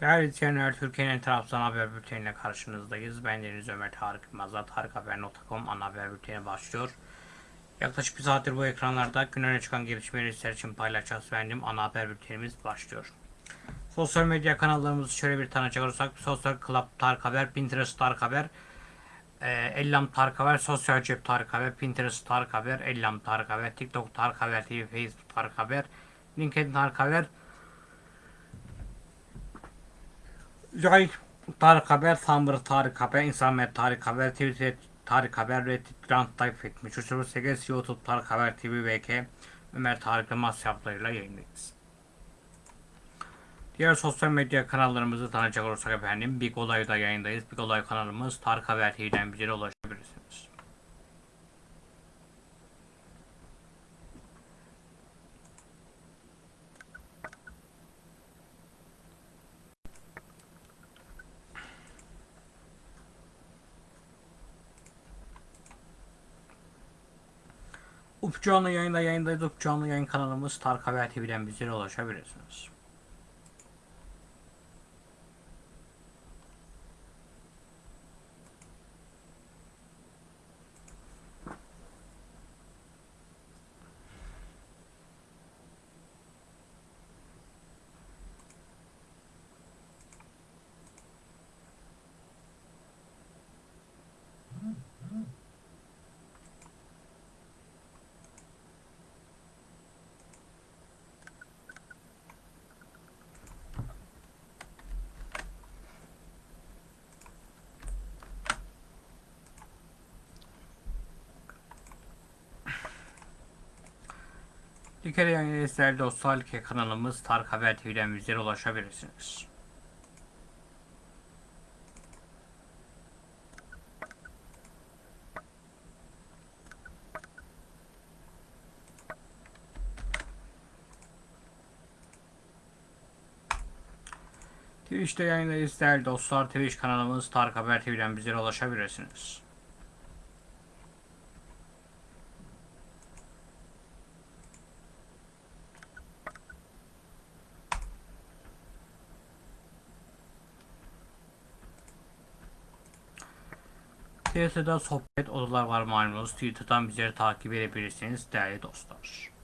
Değerli izleyenler, Türkiye'nin Trabzon haber bülteniyle karşınızdayız. Ben Deniz Ömer Tarık Yılmaz'la TarikHaber.com ana haber bülteni başlıyor. Yaklaşık bir saattir bu ekranlarda gün öne çıkan gelişmeleri sizler için paylaşacağız. Benim ana haber bültenimiz başlıyor. Sosyal medya kanallarımızı şöyle bir tanıcak olursak, Sosyal Club Tarık Haber, Pinterest Tarık Haber, e, Ellam Tarık Haber, Sosyal Cep Tarık Haber, Pinterest Tarık Haber, Ellam Tarık Haber, TikTok Tarık Haber TV, Facebook Tarık Haber, LinkedIn Tarık Haber, Jay Tarık Haber, Tumblr Tarık Haber, İnsanmet Tarık Haber, Twitter Tarık Haber, Reddit Grand Type etmiş. 308 YouTube Tarık Haber TV VK Ömer Tarık Yılmaz hesaplarıyla yayındayız. Diğer sosyal medya kanallarımızı tanıyacak olursak efendim Big Olay'da yayındayız. Big Olay kanalımız Tarık Haber TV'den bize ulaşabilirsiniz. Up canlı yayında yayındayız. Up canlı yayın kanalımız Tarık Haber TV'den bize ulaşabilirsiniz. Like yayın değerli dostlar Like kanalımız Tarık Haber TV'den bizlere ulaşabilirsiniz. Twitch'te yayındayız değerli dostlar. Twitch kanalımız Tarık Haber TV'den bizlere ulaşabilirsiniz. Twitter'da sohbet odalar var malumunuz. Twitter'dan bizleri takip edebilirsiniz değerli dostlar.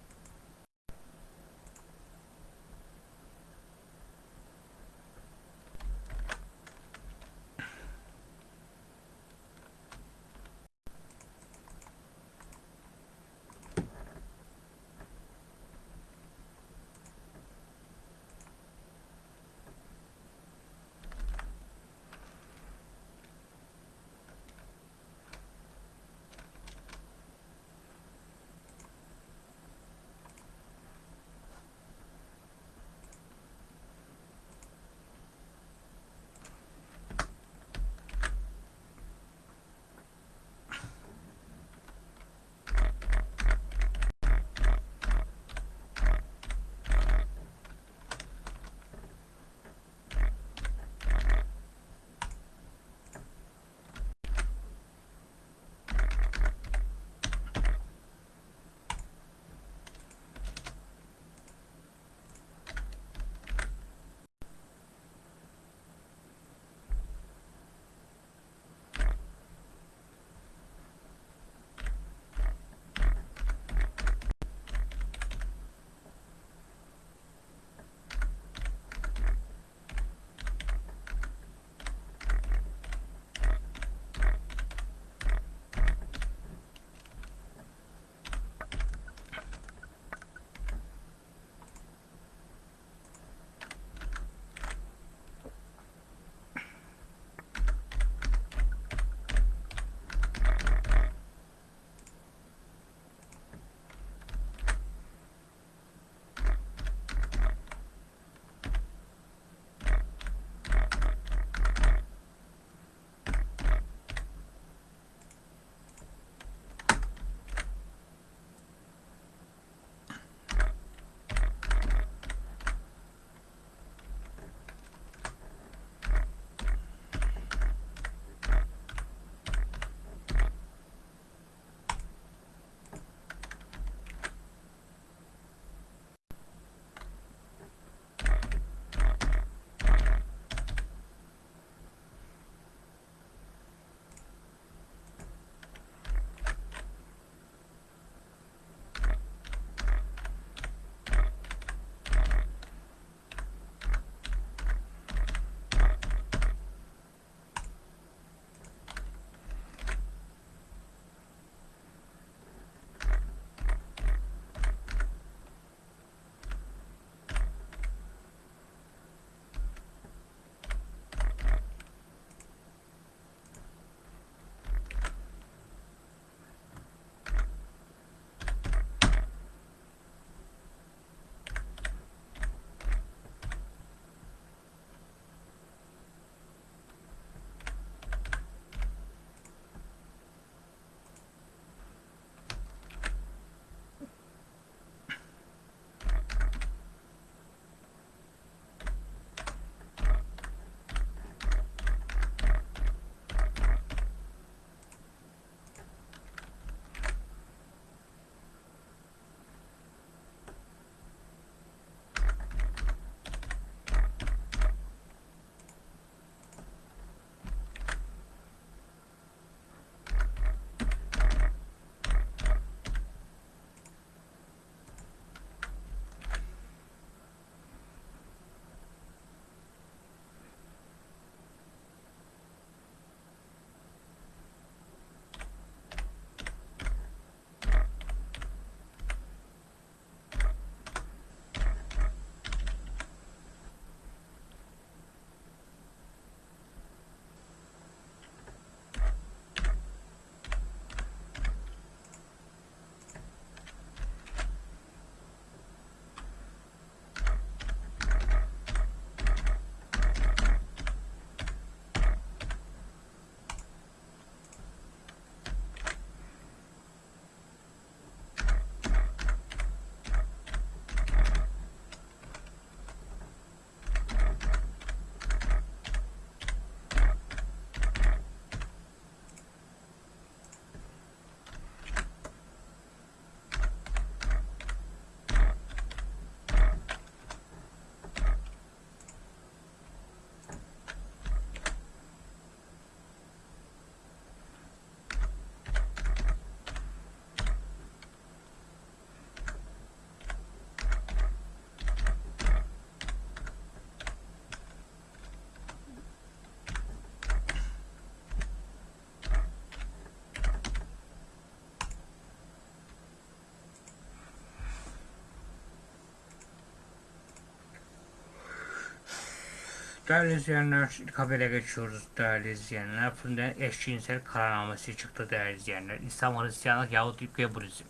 Değerli izleyenler, ilk geçiyoruz değerli izleyenler. Fırından eşcinsel kararnamesi çıktı değerli izleyenler. İslam Hristiyanlık Yahudilik ve Budizm.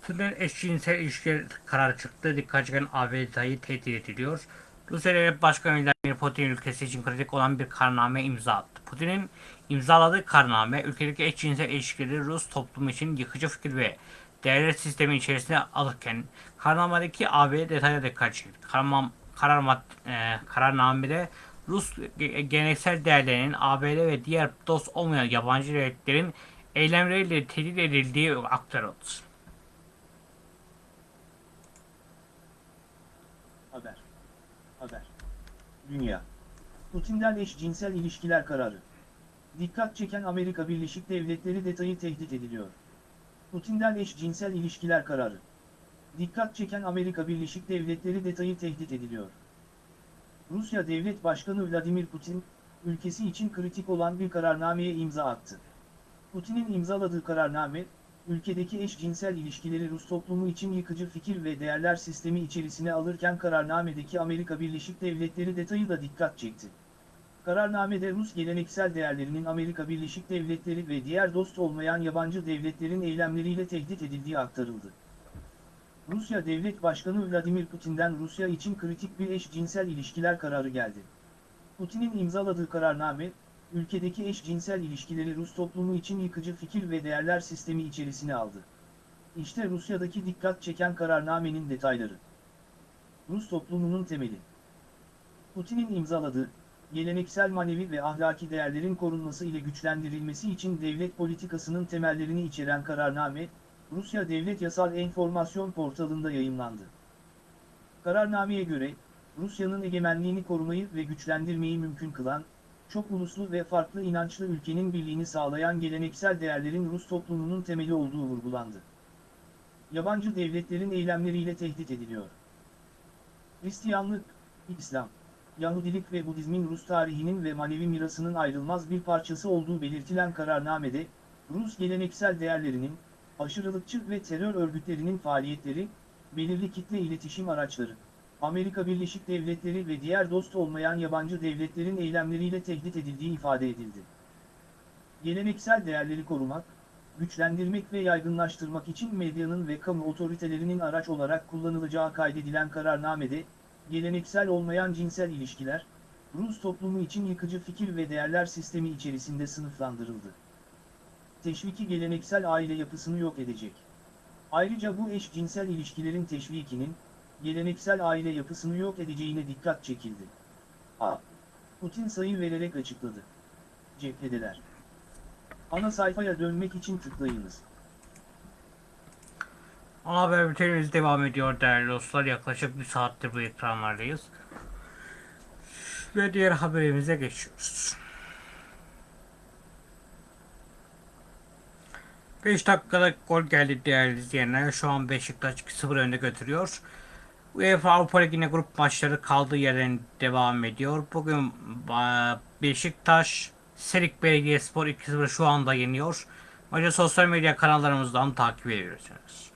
Fırından eşcinsel ilişkiler kararı çıktı. Dikkat çeken AB detayı tehdit ediliyor. Rusya Devlet Başkanı Vladimir Putin ülkesi için kritik olan bir kararname imza attı. Putin'in imzaladığı kararname ülkedeki eşcinsel ilişkileri Rus toplumu için yıkıcı fikir ve değerler sistemi içerisine alırken kararnamedeki AB detaya dikkat çekti. Karar, karar mad- e, kararnamede Rus ge- geleneksel değerlerinin ABD ve diğer dost olmayan yabancı devletlerin eylemleriyle tehdit edildiği aktarıldı. Haber. Haber. Dünya. Putin'den eşcinsel ilişkiler kararı. Dikkat çeken Amerika Birleşik Devletleri detayı tehdit ediliyor. Putin'den eşcinsel ilişkiler kararı. Dikkat çeken Amerika Birleşik Devletleri detayı tehdit ediliyor. Rusya Devlet Başkanı Vladimir Putin, ülkesi için kritik olan bir kararnameye imza attı. Putin'in imzaladığı kararname, ülkedeki eşcinsel ilişkileri Rus toplumu için yıkıcı fikir ve değerler sistemi içerisine alırken kararnamedeki Amerika Birleşik Devletleri detayı da dikkat çekti. Kararnamede Rus geleneksel değerlerinin Amerika Birleşik Devletleri ve diğer dost olmayan yabancı devletlerin eylemleriyle tehdit edildiği aktarıldı. Rusya Devlet Başkanı Vladimir Putin'den Rusya için kritik bir eşcinsel ilişkiler kararı geldi. Putin'in imzaladığı kararname, ülkedeki eşcinsel ilişkileri Rus toplumu için yıkıcı fikir ve değerler sistemi içerisine aldı. İşte Rusya'daki dikkat çeken kararnamenin detayları. Rus toplumunun temeli. Putin'in imzaladığı, geleneksel manevi ve ahlaki değerlerin korunması ile güçlendirilmesi için devlet politikasının temellerini içeren kararname, Rusya Devlet Yasal Enformasyon Portalı'nda yayımlandı. Kararnameye göre, Rusya'nın egemenliğini korumayı ve güçlendirmeyi mümkün kılan, çok uluslu ve farklı inançlı ülkenin birliğini sağlayan geleneksel değerlerin Rus toplumunun temeli olduğu vurgulandı. Yabancı devletlerin eylemleriyle tehdit ediliyor. Hristiyanlık, İslam, Yahudilik ve Budizmin Rus tarihinin ve manevi mirasının ayrılmaz bir parçası olduğu belirtilen kararnamede, Rus geleneksel değerlerinin, aşırılıkçı ve terör örgütlerinin faaliyetleri, belirli kitle iletişim araçları, Amerika Birleşik Devletleri ve diğer dost olmayan yabancı devletlerin eylemleriyle tehdit edildiği ifade edildi. Geleneksel değerleri korumak, güçlendirmek ve yaygınlaştırmak için medyanın ve kamu otoritelerinin araç olarak kullanılacağı kaydedilen kararnamede, geleneksel olmayan cinsel ilişkiler, Rus toplumu için yıkıcı fikir ve değerler sistemi içerisinde sınıflandırıldı. Teşviki geleneksel aile yapısını yok edecek. Ayrıca bu eşcinsel ilişkilerin teşvikinin, geleneksel aile yapısını yok edeceğine dikkat çekildi. A. Putin sayı vererek açıkladı. Cephedeler. Ana sayfaya dönmek için tıklayınız. Ana haber bültenimiz devam ediyor değerli dostlar. Yaklaşık bir saattir bu ekranlardayız. Ve diğer haberimize geçiyoruz. 5 dakikada gol geldi değerli izleyenler. Şu an Beşiktaş 2-0 önde götürüyor. UEFA Avrupa Ligi'ne grup maçları kaldığı yerden devam ediyor. Bugün Beşiktaş Serik Belediyespor 2-0 şu anda yeniyor. Maçı sosyal medya kanallarımızdan takip ediyorsunuz.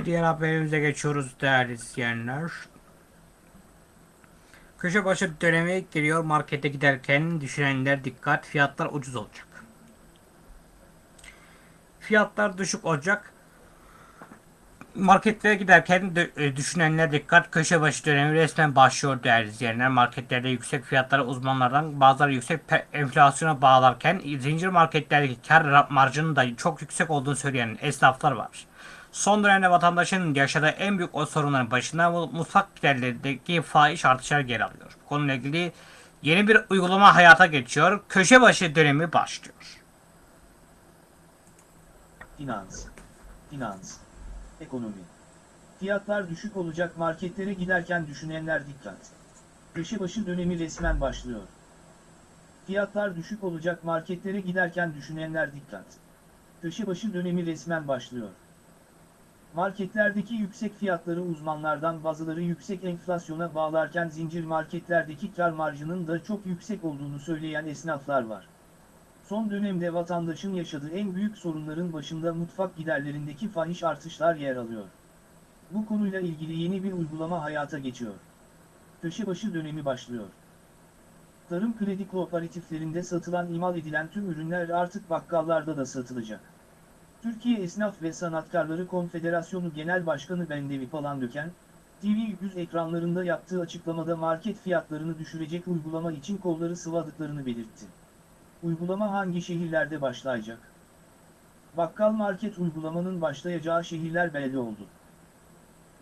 Ve diğer haberimize geçiyoruz değerli izleyenler. Köşe başı dönemi geliyor markete giderken düşünenler dikkat fiyatlar ucuz olacak. Fiyatlar düşük olacak. Marketlere giderken e, düşünenler dikkat köşe başı dönemi resmen başlıyor değerli izleyenler. Marketlerde yüksek fiyatları uzmanlardan bazıları yüksek enflasyona bağlarken zincir marketlerdeki kar marjının da çok yüksek olduğunu söyleyen esnaflar var. Son dönemde vatandaşın yaşadığı en büyük o sorunların başında mu- mutfak giderlerindeki fahiş artışlar yer alıyor. Bu konuyla ilgili yeni bir uygulama hayata geçiyor. Köşe başı dönemi başlıyor. Finans. Finans. Ekonomi. Fiyatlar düşük olacak marketlere giderken düşünenler dikkat. Köşebaşı dönemi resmen başlıyor. Fiyatlar düşük olacak marketlere giderken düşünenler dikkat. Köşebaşı dönemi resmen başlıyor. Marketlerdeki yüksek fiyatları uzmanlardan bazıları yüksek enflasyona bağlarken zincir marketlerdeki kar marjının da çok yüksek olduğunu söyleyen esnaflar var. Son dönemde vatandaşın yaşadığı en büyük sorunların başında mutfak giderlerindeki fahiş artışlar yer alıyor. Bu konuyla ilgili yeni bir uygulama hayata geçiyor. Köşebaşı dönemi başlıyor. Tarım kredi kooperatiflerinde satılan imal edilen tüm ürünler artık bakkallarda da satılacak. Türkiye Esnaf ve Sanatkarları Konfederasyonu Genel Başkanı Bendevi Palandöken, TV100 ekranlarında yaptığı açıklamada market fiyatlarını düşürecek uygulama için kolları sıvadıklarını belirtti. Uygulama hangi şehirlerde başlayacak? Bakkal market uygulamanın başlayacağı şehirler belli oldu.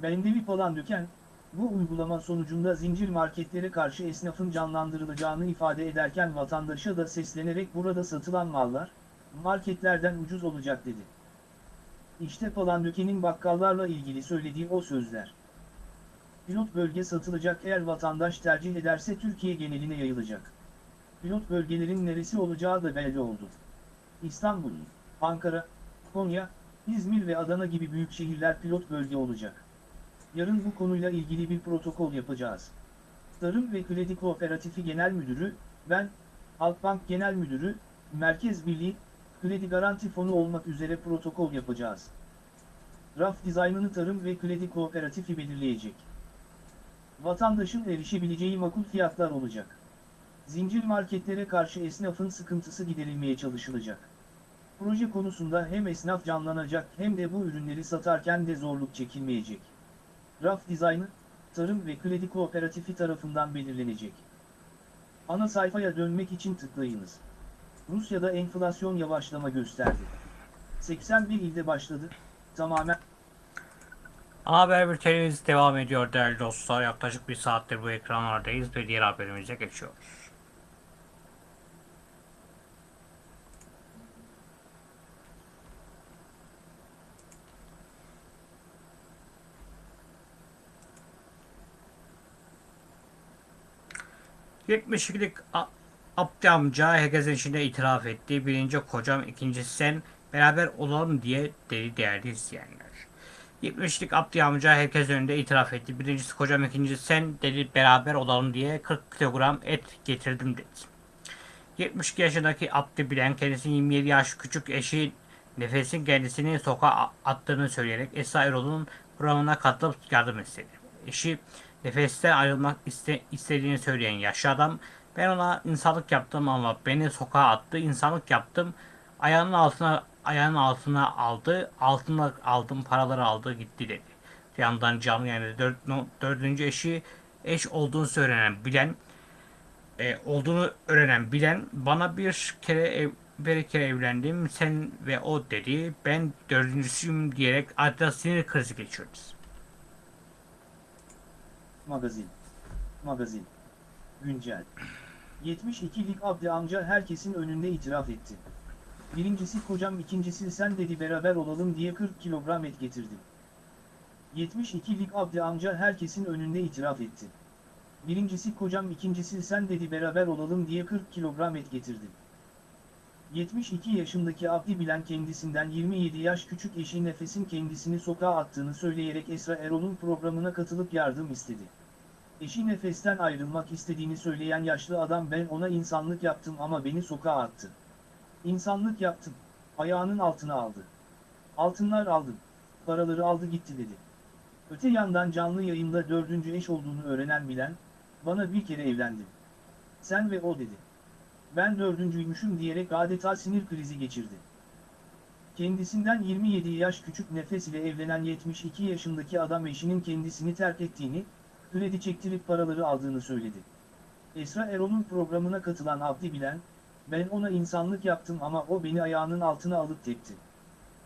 Bendevi Palandöken, bu uygulama sonucunda zincir marketlere karşı esnafın canlandırılacağını ifade ederken vatandaşa da seslenerek burada satılan mallar, marketlerden ucuz olacak dedi. İşte Palandöken'in bakkallarla ilgili söylediği o sözler. Pilot bölge satılacak eğer vatandaş tercih ederse Türkiye geneline yayılacak. Pilot bölgelerin neresi olacağı da belli oldu. İstanbul, Ankara, Konya, İzmir ve Adana gibi büyük şehirler pilot bölge olacak. Yarın bu konuyla ilgili bir protokol yapacağız. Tarım ve Kredi Kooperatifi Genel Müdürü, ben, Halkbank Genel Müdürü, Merkez Birliği, Kredi Garanti Fonu olmak üzere protokol yapacağız. Raf dizaynını Tarım ve Kredi Kooperatifi belirleyecek. Vatandaşın erişebileceği makul fiyatlar olacak. Zincir marketlere karşı esnafın sıkıntısı giderilmeye çalışılacak. Proje konusunda hem esnaf canlanacak hem de bu ürünleri satarken de zorluk çekilmeyecek. Raf dizaynı, Tarım ve Kredi Kooperatifi tarafından belirlenecek. Ana sayfaya dönmek için tıklayınız. Rusya'da enflasyon yavaşlama gösterdi. 81 ilde başladı, tamamen Haber bültenimiz devam ediyor değerli dostlar. Yaklaşık bir saattir bu ekranlardayız ve diğer haberimize geçiyoruz. ...72'lik A- Abdi amca herkesin içinde itiraf etti. Birinci kocam, ikincisi sen beraber olalım diye dedi değerli izleyenler. 70'lik Abdi amca herkes önünde itiraf etti. Birincisi kocam, ikincisi sen dedi beraber olalım diye 40 kilogram et getirdim dedi. 72 yaşındaki Abdi Bilen kendisinin 27 yaş küçük eşi Nefes'in kendisini sokağa attığını söyleyerek Esra Erol'un programına katılıp yardım istedi. Eşi Nefes'ten ayrılmak iste, istediğini söyleyen yaşlı adam ben ona insanlık yaptım ama beni sokağa attı, insanlık yaptım. Ayağının altına ayağının altına aldı, altına aldım, paraları aldı, gitti dedi. Bir yandan canlı yayında dört, dördüncü eşi eş olduğunu söylenen bilen e, olduğunu öğrenen bilen bana bir kere ev, bir kere evlendim sen ve o dedi. Ben dördüncüsüyüm diyerek adeta sinir krizi geçirdi. magazin. Magazin. Güncel. 72'lik Abdi amca herkesin önünde itiraf etti. Birincisi kocam ikincisi sen dedi beraber olalım diye 40 kilogram et getirdim. 72'lik Abdi amca herkesin önünde itiraf etti. Birincisi kocam ikincisi sen dedi beraber olalım diye 40 kilogram et getirdim. 72 yaşındaki Abdi Bilen kendisinden 27 yaş küçük eşi Nefes'in kendisini sokağa attığını söyleyerek Esra Erol'un programına katılıp yardım istedi. Eşi Nefes'ten ayrılmak istediğini söyleyen yaşlı adam ben ona insanlık yaptım ama beni sokağa attı. İnsanlık yaptım, ayağının altına aldı. Altınlar aldım, paraları aldı gitti dedi. Öte yandan canlı yayında dördüncü eş olduğunu öğrenen Bilen, bana bir kere evlendim. Sen ve o dedi. Ben dördüncüymüşüm diyerek adeta sinir krizi geçirdi. Kendisinden 27 yaş küçük nefes ile evlenen 72 yaşındaki adam eşinin kendisini terk ettiğini, kredi çektirip paraları aldığını söyledi. Esra Erol'un programına katılan Abdi Bilen, ben ona insanlık yaptım ama o beni ayağının altına alıp tepti.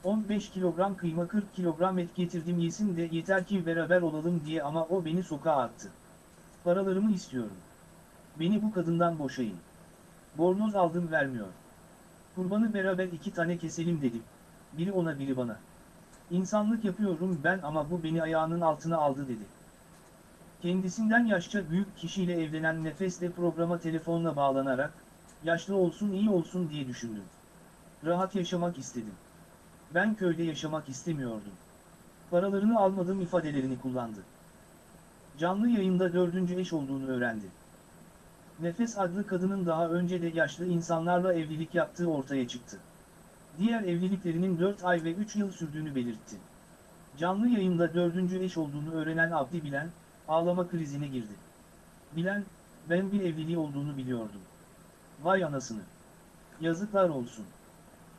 15 kilogram kıyma 40 kilogram et getirdim yesin de yeter ki beraber olalım diye ama o beni sokağa attı. Paralarımı istiyorum. Beni bu kadından boşayın. Bornoz aldım vermiyor. Kurbanı beraber iki tane keselim dedim. Biri ona biri bana. İnsanlık yapıyorum ben ama bu beni ayağının altına aldı dedi. Kendisinden yaşça büyük kişiyle evlenen Nefes de programa telefonla bağlanarak, yaşlı olsun iyi olsun diye düşündüm. Rahat yaşamak istedim. Ben köyde yaşamak istemiyordum. Paralarını almadım ifadelerini kullandı. Canlı yayında dördüncü eş olduğunu öğrendi. Nefes adlı kadının daha önce de yaşlı insanlarla evlilik yaptığı ortaya çıktı. Diğer evliliklerinin 4 ay ve 3 yıl sürdüğünü belirtti. Canlı yayında dördüncü eş olduğunu öğrenen Abdi Bilen, ağlama krizine girdi. Bilen, ben bir evliliği olduğunu biliyordum. Vay anasını. Yazıklar olsun.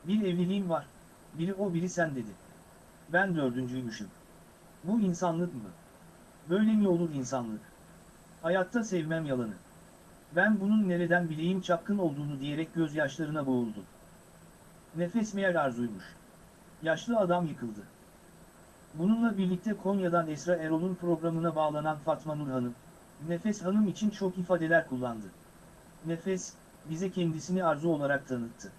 Bir evliliğim var, biri o biri sen dedi. Ben dördüncüymüşüm. Bu insanlık mı? Böyle mi olur insanlık? Hayatta sevmem yalanı. Ben bunun nereden bileyim çapkın olduğunu diyerek gözyaşlarına boğuldu. Nefes meğer arzuymuş. Yaşlı adam yıkıldı. Bununla birlikte Konya'dan Esra Erol'un programına bağlanan Fatma Nur Hanım, Nefes Hanım için çok ifadeler kullandı. Nefes, bize kendisini arzu olarak tanıttı.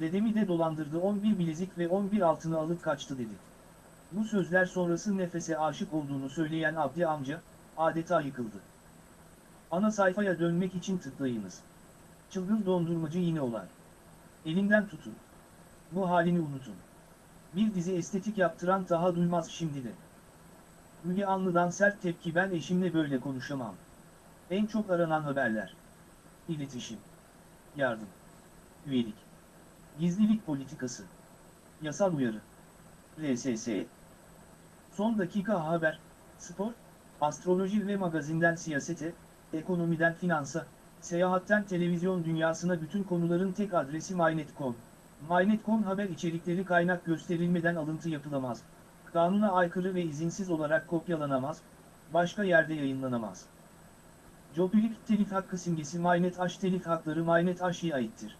Dedemi de dolandırdı 11 bilezik ve 11 altını alıp kaçtı dedi. Bu sözler sonrası Nefes'e aşık olduğunu söyleyen Abdi amca, adeta yıkıldı. Ana sayfaya dönmek için tıklayınız. Çılgın dondurmacı yine olar. Elinden tutun. Bu halini unutun. Bir dizi estetik yaptıran daha duymaz şimdi de. Müge Anlı'dan sert tepki ben eşimle böyle konuşamam. En çok aranan haberler. İletişim. Yardım. Üyelik. Gizlilik politikası. Yasal uyarı. RSS. Son dakika haber, spor, astroloji ve magazinden siyasete, ekonomiden finansa, seyahatten televizyon dünyasına bütün konuların tek adresi MyNet.com. MyNet.com haber içerikleri kaynak gösterilmeden alıntı yapılamaz. Kanuna aykırı ve izinsiz olarak kopyalanamaz, başka yerde yayınlanamaz. Jopilik telif hakkı simgesi MyNet H telif hakları MyNet H'ye aittir.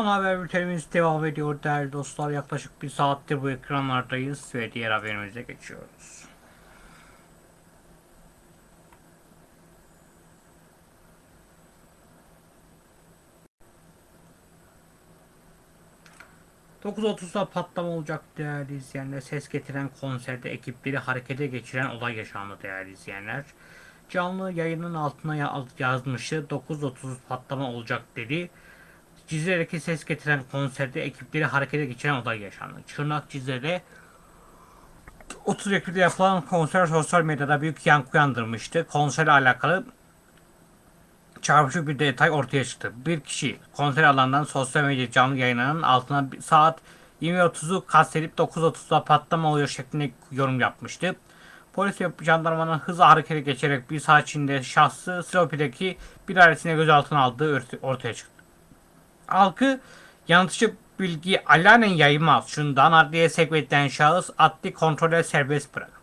Ana haber bültenimiz devam ediyor değerli dostlar. Yaklaşık bir saattir bu ekranlardayız ve diğer haberimize geçiyoruz. ...9.30'da patlama olacak değerli izleyenler. Ses getiren konserde ekipleri harekete geçiren olay yaşandı değerli izleyenler. Canlı yayının altına ya- yazmışı 9.30 patlama olacak dedi. Cizre'deki ses getiren konserde ekipleri harekete geçiren olay yaşandı. Çırnak Cizre'de 30 Ekim'de yapılan konser sosyal medyada büyük yankı uyandırmıştı. Konserle alakalı çarpıcı bir detay ortaya çıktı. Bir kişi konser alanından sosyal medya canlı yayınlarının altına saat 20.30'u kastedip 9.30'da patlama oluyor şeklinde yorum yapmıştı. Polis ve jandarmanın hızla harekete geçerek bir saat içinde şahsı Silopi'deki bir ailesine gözaltına aldığı ortaya çıktı halkı yanıltıcı bilgi alanen yaymaz. Şundan adliye sevk edilen şahıs adli kontrole serbest bırakıldı.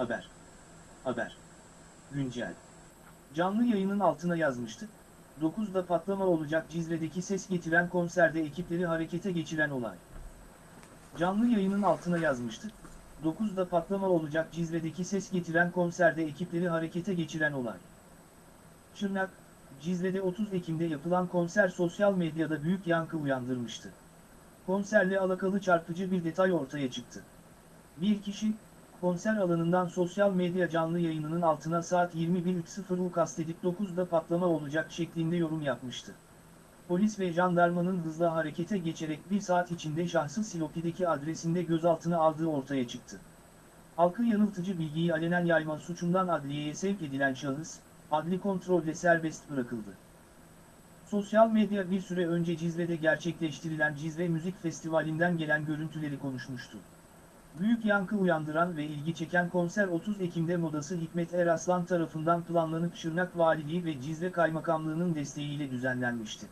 Haber. Haber. Güncel. Canlı yayının altına yazmıştı. 9'da patlama olacak Cizre'deki ses getiren konserde ekipleri harekete geçiren olay. Canlı yayının altına yazmıştı. 9'da patlama olacak Cizre'deki ses getiren konserde ekipleri harekete geçiren olay. Şırnak, Cizre'de 30 Ekim'de yapılan konser sosyal medyada büyük yankı uyandırmıştı. Konserle alakalı çarpıcı bir detay ortaya çıktı. Bir kişi, konser alanından sosyal medya canlı yayınının altına saat 21.30'u kastedip 9'da patlama olacak şeklinde yorum yapmıştı. Polis ve jandarmanın hızlı harekete geçerek bir saat içinde şahsı Silopi'deki adresinde gözaltına aldığı ortaya çıktı. Halkı yanıltıcı bilgiyi alenen yayma suçundan adliyeye sevk edilen şahıs, adli kontrolle serbest bırakıldı. Sosyal medya bir süre önce Cizre'de gerçekleştirilen Cizre Müzik Festivali'nden gelen görüntüleri konuşmuştu. Büyük yankı uyandıran ve ilgi çeken konser 30 Ekim'de modası Hikmet Eraslan tarafından planlanıp Şırnak Valiliği ve Cizre Kaymakamlığı'nın desteğiyle düzenlenmişti.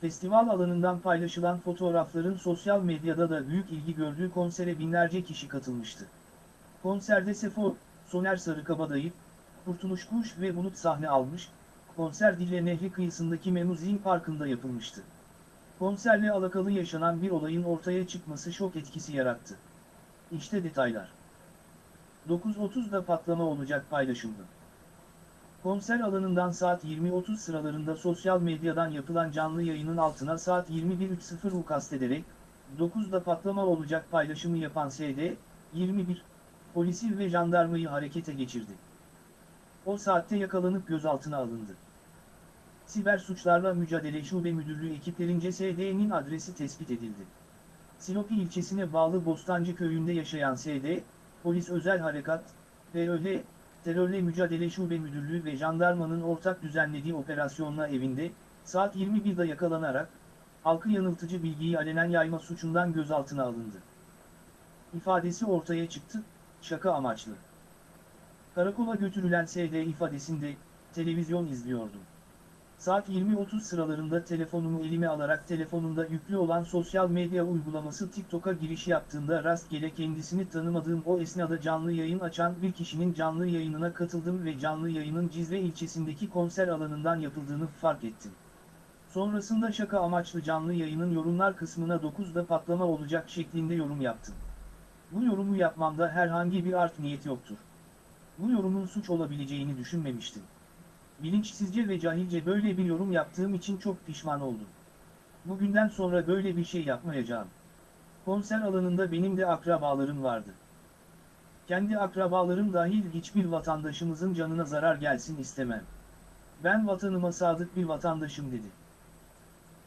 Festival alanından paylaşılan fotoğrafların sosyal medyada da büyük ilgi gördüğü konsere binlerce kişi katılmıştı. Konserde Sefo, Soner Sarıkabadayı, Kurtuluş Kuş ve Bulut sahne almış, konser Dille Nehri kıyısındaki Memuzin Parkı'nda yapılmıştı. Konserle alakalı yaşanan bir olayın ortaya çıkması şok etkisi yarattı. İşte detaylar. 9.30'da patlama olacak paylaşıldı. Konser alanından saat 20.30 sıralarında sosyal medyadan yapılan canlı yayının altına saat 21.30'u kastederek, 9'da patlama olacak paylaşımı yapan SD, 21, polisi ve jandarmayı harekete geçirdi. O saatte yakalanıp gözaltına alındı. Siber Suçlarla Mücadele Şube Müdürlüğü ekiplerince SD'nin adresi tespit edildi. Silopi ilçesine bağlı Bostancı köyünde yaşayan SD, Polis Özel Harekat, PÖL, Terörle Mücadele Şube Müdürlüğü ve jandarmanın ortak düzenlediği operasyonla evinde, saat 21'de yakalanarak, halkı yanıltıcı bilgiyi alenen yayma suçundan gözaltına alındı. İfadesi ortaya çıktı, şaka amaçlı. Karakola götürülen SD ifadesinde, televizyon izliyordum. Saat 20.30 sıralarında telefonumu elime alarak telefonunda yüklü olan sosyal medya uygulaması TikTok'a giriş yaptığımda rastgele kendisini tanımadığım o esnada canlı yayın açan bir kişinin canlı yayınına katıldım ve canlı yayının Cizre ilçesindeki konser alanından yapıldığını fark ettim. Sonrasında şaka amaçlı canlı yayının yorumlar kısmına 9'da patlama olacak şeklinde yorum yaptım. Bu yorumu yapmamda herhangi bir art niyet yoktur. Bu yorumun suç olabileceğini düşünmemiştim. Bilinçsizce ve cahilce böyle bir yorum yaptığım için çok pişman oldum. Bugünden sonra böyle bir şey yapmayacağım. Konser alanında benim de akrabalarım vardı. Kendi akrabalarım dahil hiçbir vatandaşımızın canına zarar gelsin istemem. Ben vatanıma sadık bir vatandaşım dedi.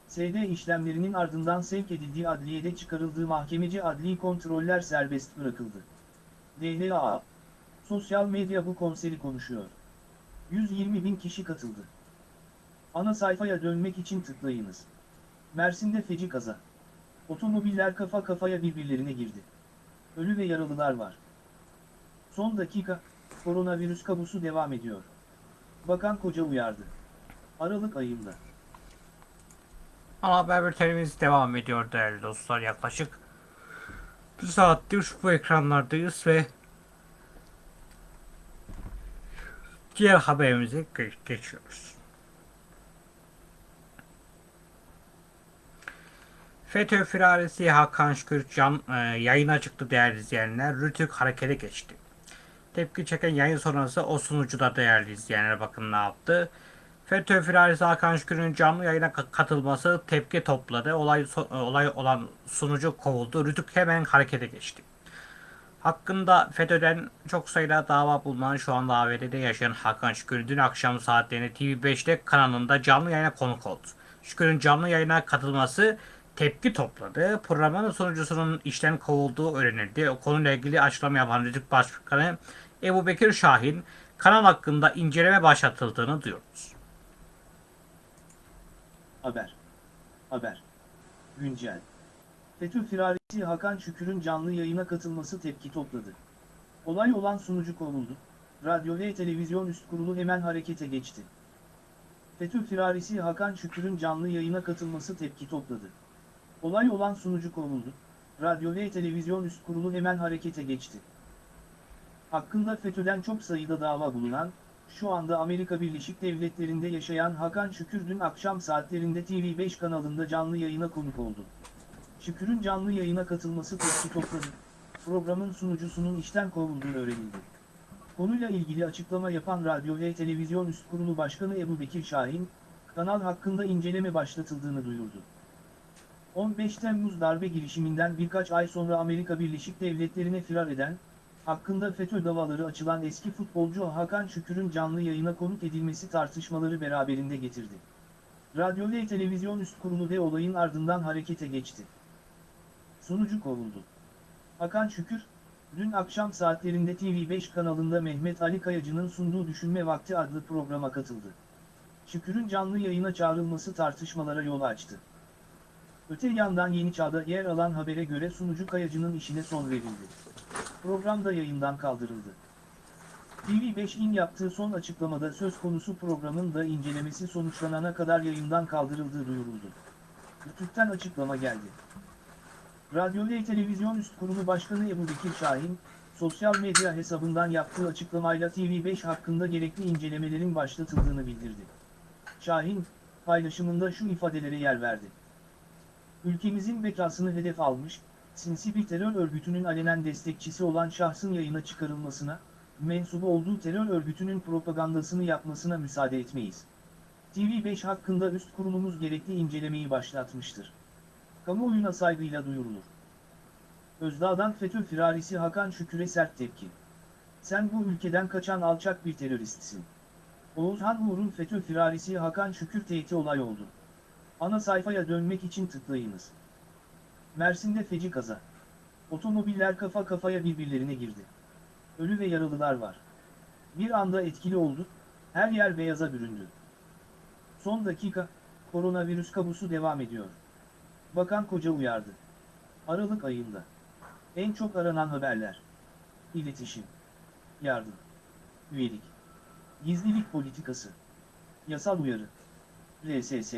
SD işlemlerinin ardından sevk edildiği adliyede çıkarıldığı mahkemeci adli kontroller serbest bırakıldı. DLA Sosyal medya bu konseri konuşuyor. 120 bin kişi katıldı. Ana sayfaya dönmek için tıklayınız. Mersin'de feci kaza. Otomobiller kafa kafaya birbirlerine girdi. Ölü ve yaralılar var. Son dakika, koronavirüs kabusu devam ediyor. Bakan Koca uyardı. Aralık ayında. Ana haber bültenimiz devam ediyor değerli dostlar. Yaklaşık bir saattir bu ekranlardayız ve diğer haberimize ge- geçiyoruz. FETÖ firarisi Hakan Şükür Can e, yayına çıktı değerli izleyenler. Rütük harekete geçti. Tepki çeken yayın sonrası o sunucu da değerli izleyenler bakın ne yaptı. FETÖ firarisi Hakan Şükür'ün canlı yayına ka- katılması tepki topladı. Olay, so- olay olan sunucu kovuldu. Rütük hemen harekete geçti. Hakkında FETÖ'den çok sayıda dava bulunan şu anda ABD'de yaşayan Hakan Şükür dün akşam saatlerinde TV5'te kanalında canlı yayına konuk oldu. Şükür'ün canlı yayına katılması tepki topladı. Programın sunucusunun işten kovulduğu öğrenildi. O konuyla ilgili açıklama yapan Rütük Başkanı Ebu Bekir Şahin kanal hakkında inceleme başlatıldığını duyurdu. Haber. Haber. Güncel. FETÖ firarisi Hakan Şükür'ün canlı yayına katılması tepki topladı. Olay olan sunucu kovuldu. Radyo ve televizyon üst kurulu hemen harekete geçti. FETÖ firarisi Hakan Şükür'ün canlı yayına katılması tepki topladı. Olay olan sunucu kovuldu. Radyo ve televizyon üst kurulu hemen harekete geçti. hakkında FETÖ'den çok sayıda dava bulunan, şu anda Amerika Birleşik Devletleri'nde yaşayan Hakan Şükür dün akşam saatlerinde TV5 kanalında canlı yayına konuk oldu. Şükür'ün canlı yayına katılması tepki topladı. Programın sunucusunun işten kovulduğu öğrenildi. Konuyla ilgili açıklama yapan Radyo ve Televizyon Üst Kurulu Başkanı Ebu Bekir Şahin, kanal hakkında inceleme başlatıldığını duyurdu. 15 Temmuz darbe girişiminden birkaç ay sonra Amerika Birleşik Devletleri'ne firar eden, hakkında FETÖ davaları açılan eski futbolcu Hakan Şükür'ün canlı yayına konuk edilmesi tartışmaları beraberinde getirdi. Radyo ve Televizyon Üst Kurulu ve olayın ardından harekete geçti. Sunucu kovuldu. Hakan Şükür, dün akşam saatlerinde TV5 kanalında Mehmet Ali Kayacı'nın sunduğu Düşünme Vakti adlı programa katıldı. Şükür'ün canlı yayına çağrılması tartışmalara yol açtı. Öte yandan Yeni Çağ'da yer alan habere göre sunucu Kayacı'nın işine son verildi. Program da yayından kaldırıldı. TV5'in yaptığı son açıklamada söz konusu programın da incelemesi sonuçlanana kadar yayından kaldırıldığı duyuruldu. Rütük'ten açıklama geldi. Radyo ve Televizyon Üst Kurulu Başkanı Ebu Bekir Şahin, sosyal medya hesabından yaptığı açıklamayla TV5 hakkında gerekli incelemelerin başlatıldığını bildirdi. Şahin, paylaşımında şu ifadelere yer verdi. Ülkemizin bekasını hedef almış, sinsi bir terör örgütünün alenen destekçisi olan şahsın yayına çıkarılmasına, mensubu olduğu terör örgütünün propagandasını yapmasına müsaade etmeyiz. TV5 hakkında üst kurulumuz gerekli incelemeyi başlatmıştır. Kamuoyuna saygıyla duyurulur. Özdağ'dan FETÖ firarisi Hakan Şükür'e sert tepki. Sen bu ülkeden kaçan alçak bir teröristsin. Oğuzhan Uğur'un FETÖ firarisi Hakan Şükür tehdit olay oldu. Ana sayfaya dönmek için tıklayınız. Mersin'de feci kaza. Otomobiller kafa kafaya birbirlerine girdi. Ölü ve yaralılar var. Bir anda etkili oldu, her yer beyaza büründü. Son dakika, koronavirüs kabusu devam ediyor. Bakan Koca uyardı. Aralık ayında. En çok aranan haberler. İletişim. Yardım. Üyelik. Gizlilik politikası. Yasal uyarı. RSS.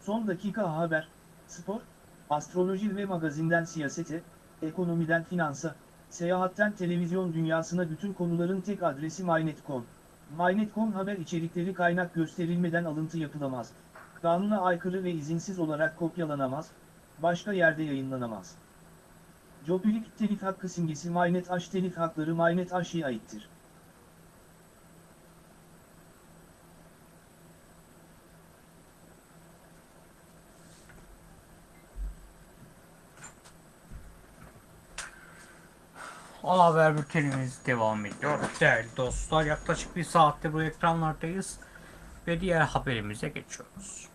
Son dakika haber, spor, astroloji ve magazinden siyasete, ekonomiden finansa, seyahatten televizyon dünyasına bütün konuların tek adresi MyNet.com. MyNet.com haber içerikleri kaynak gösterilmeden alıntı yapılamaz. Kanuna aykırı ve izinsiz olarak kopyalanamaz, başka yerde yayınlanamaz. Jobilik telif hakkı simgesi MyNet H telif hakları MyNet H'ye aittir. Ana haber bültenimiz devam ediyor. Değerli dostlar yaklaşık bir saatte bu ekranlardayız. Ve diğer haberimize geçiyoruz.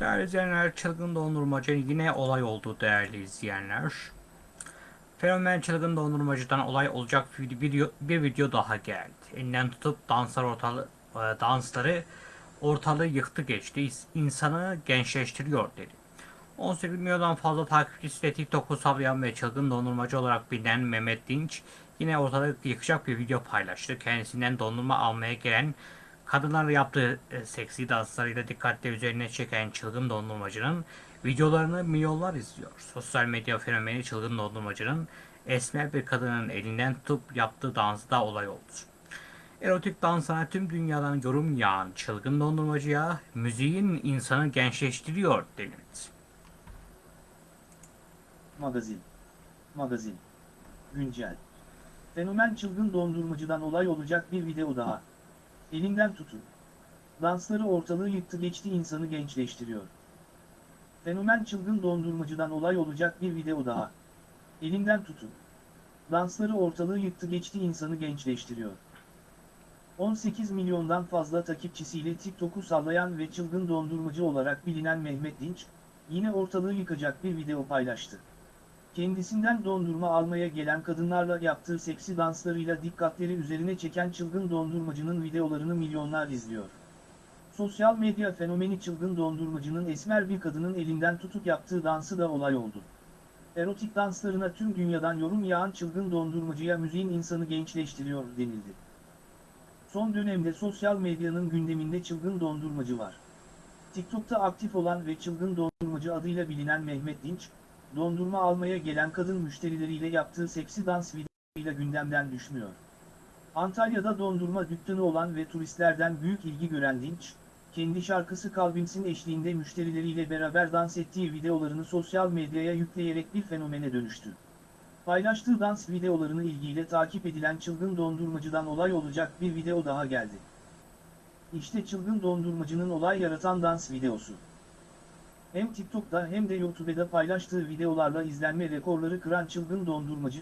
Değerli izleyenler, çılgın dondurmacı yine olay oldu değerli izleyenler. Fenomen çılgın dondurmacıdan olay olacak bir video, bir video daha geldi. Elinden tutup danslar ortalı, e, dansları ortalığı yıktı geçti. İnsanı gençleştiriyor dedi. 18 milyondan fazla takipçisiyle TikTok'u sallayan ve çılgın dondurmacı olarak bilinen Mehmet Dinç yine ortalığı yıkacak bir video paylaştı. Kendisinden dondurma almaya gelen kadınlarla yaptığı e, seksi danslarıyla dikkatle üzerine çeken çılgın dondurmacının videolarını milyonlar izliyor. Sosyal medya fenomeni çılgın dondurmacının esmer bir kadının elinden tutup yaptığı dansı da olay oldu. Erotik dansına tüm dünyadan yorum yağan çılgın dondurmacıya müziğin insanı gençleştiriyor denildi. Magazin. Magazin. Güncel. Fenomen çılgın dondurmacıdan olay olacak bir video daha. Elinden tutun. Dansları ortalığı yıktı geçti insanı gençleştiriyor. Fenomen çılgın dondurmacıdan olay olacak bir video daha. Elinden tutun. Dansları ortalığı yıktı geçti insanı gençleştiriyor. 18 milyondan fazla takipçisiyle TikTok'u sallayan ve çılgın dondurmacı olarak bilinen Mehmet Dinç, yine ortalığı yıkacak bir video paylaştı. Kendisinden dondurma almaya gelen kadınlarla yaptığı seksi danslarıyla dikkatleri üzerine çeken çılgın dondurmacının videolarını milyonlar izliyor. Sosyal medya fenomeni çılgın dondurmacının esmer bir kadının elinden tutup yaptığı dansı da olay oldu. Erotik danslarına tüm dünyadan yorum yağan çılgın dondurmacıya müziğin insanı gençleştiriyor denildi. Son dönemde sosyal medyanın gündeminde çılgın dondurmacı var. TikTok'ta aktif olan ve çılgın dondurmacı adıyla bilinen Mehmet Dinç, dondurma almaya gelen kadın müşterileriyle yaptığı seksi dans videolarıyla gündemden düşmüyor. Antalya'da dondurma dükkanı olan ve turistlerden büyük ilgi gören Dinç, kendi şarkısı Kalbimsin eşliğinde müşterileriyle beraber dans ettiği videolarını sosyal medyaya yükleyerek bir fenomene dönüştü. Paylaştığı dans videolarını ilgiyle takip edilen çılgın dondurmacıdan olay olacak bir video daha geldi. İşte çılgın dondurmacının olay yaratan dans videosu. Hem TikTok'ta hem de YouTube'da paylaştığı videolarla izlenme rekorları kıran çılgın dondurmacı,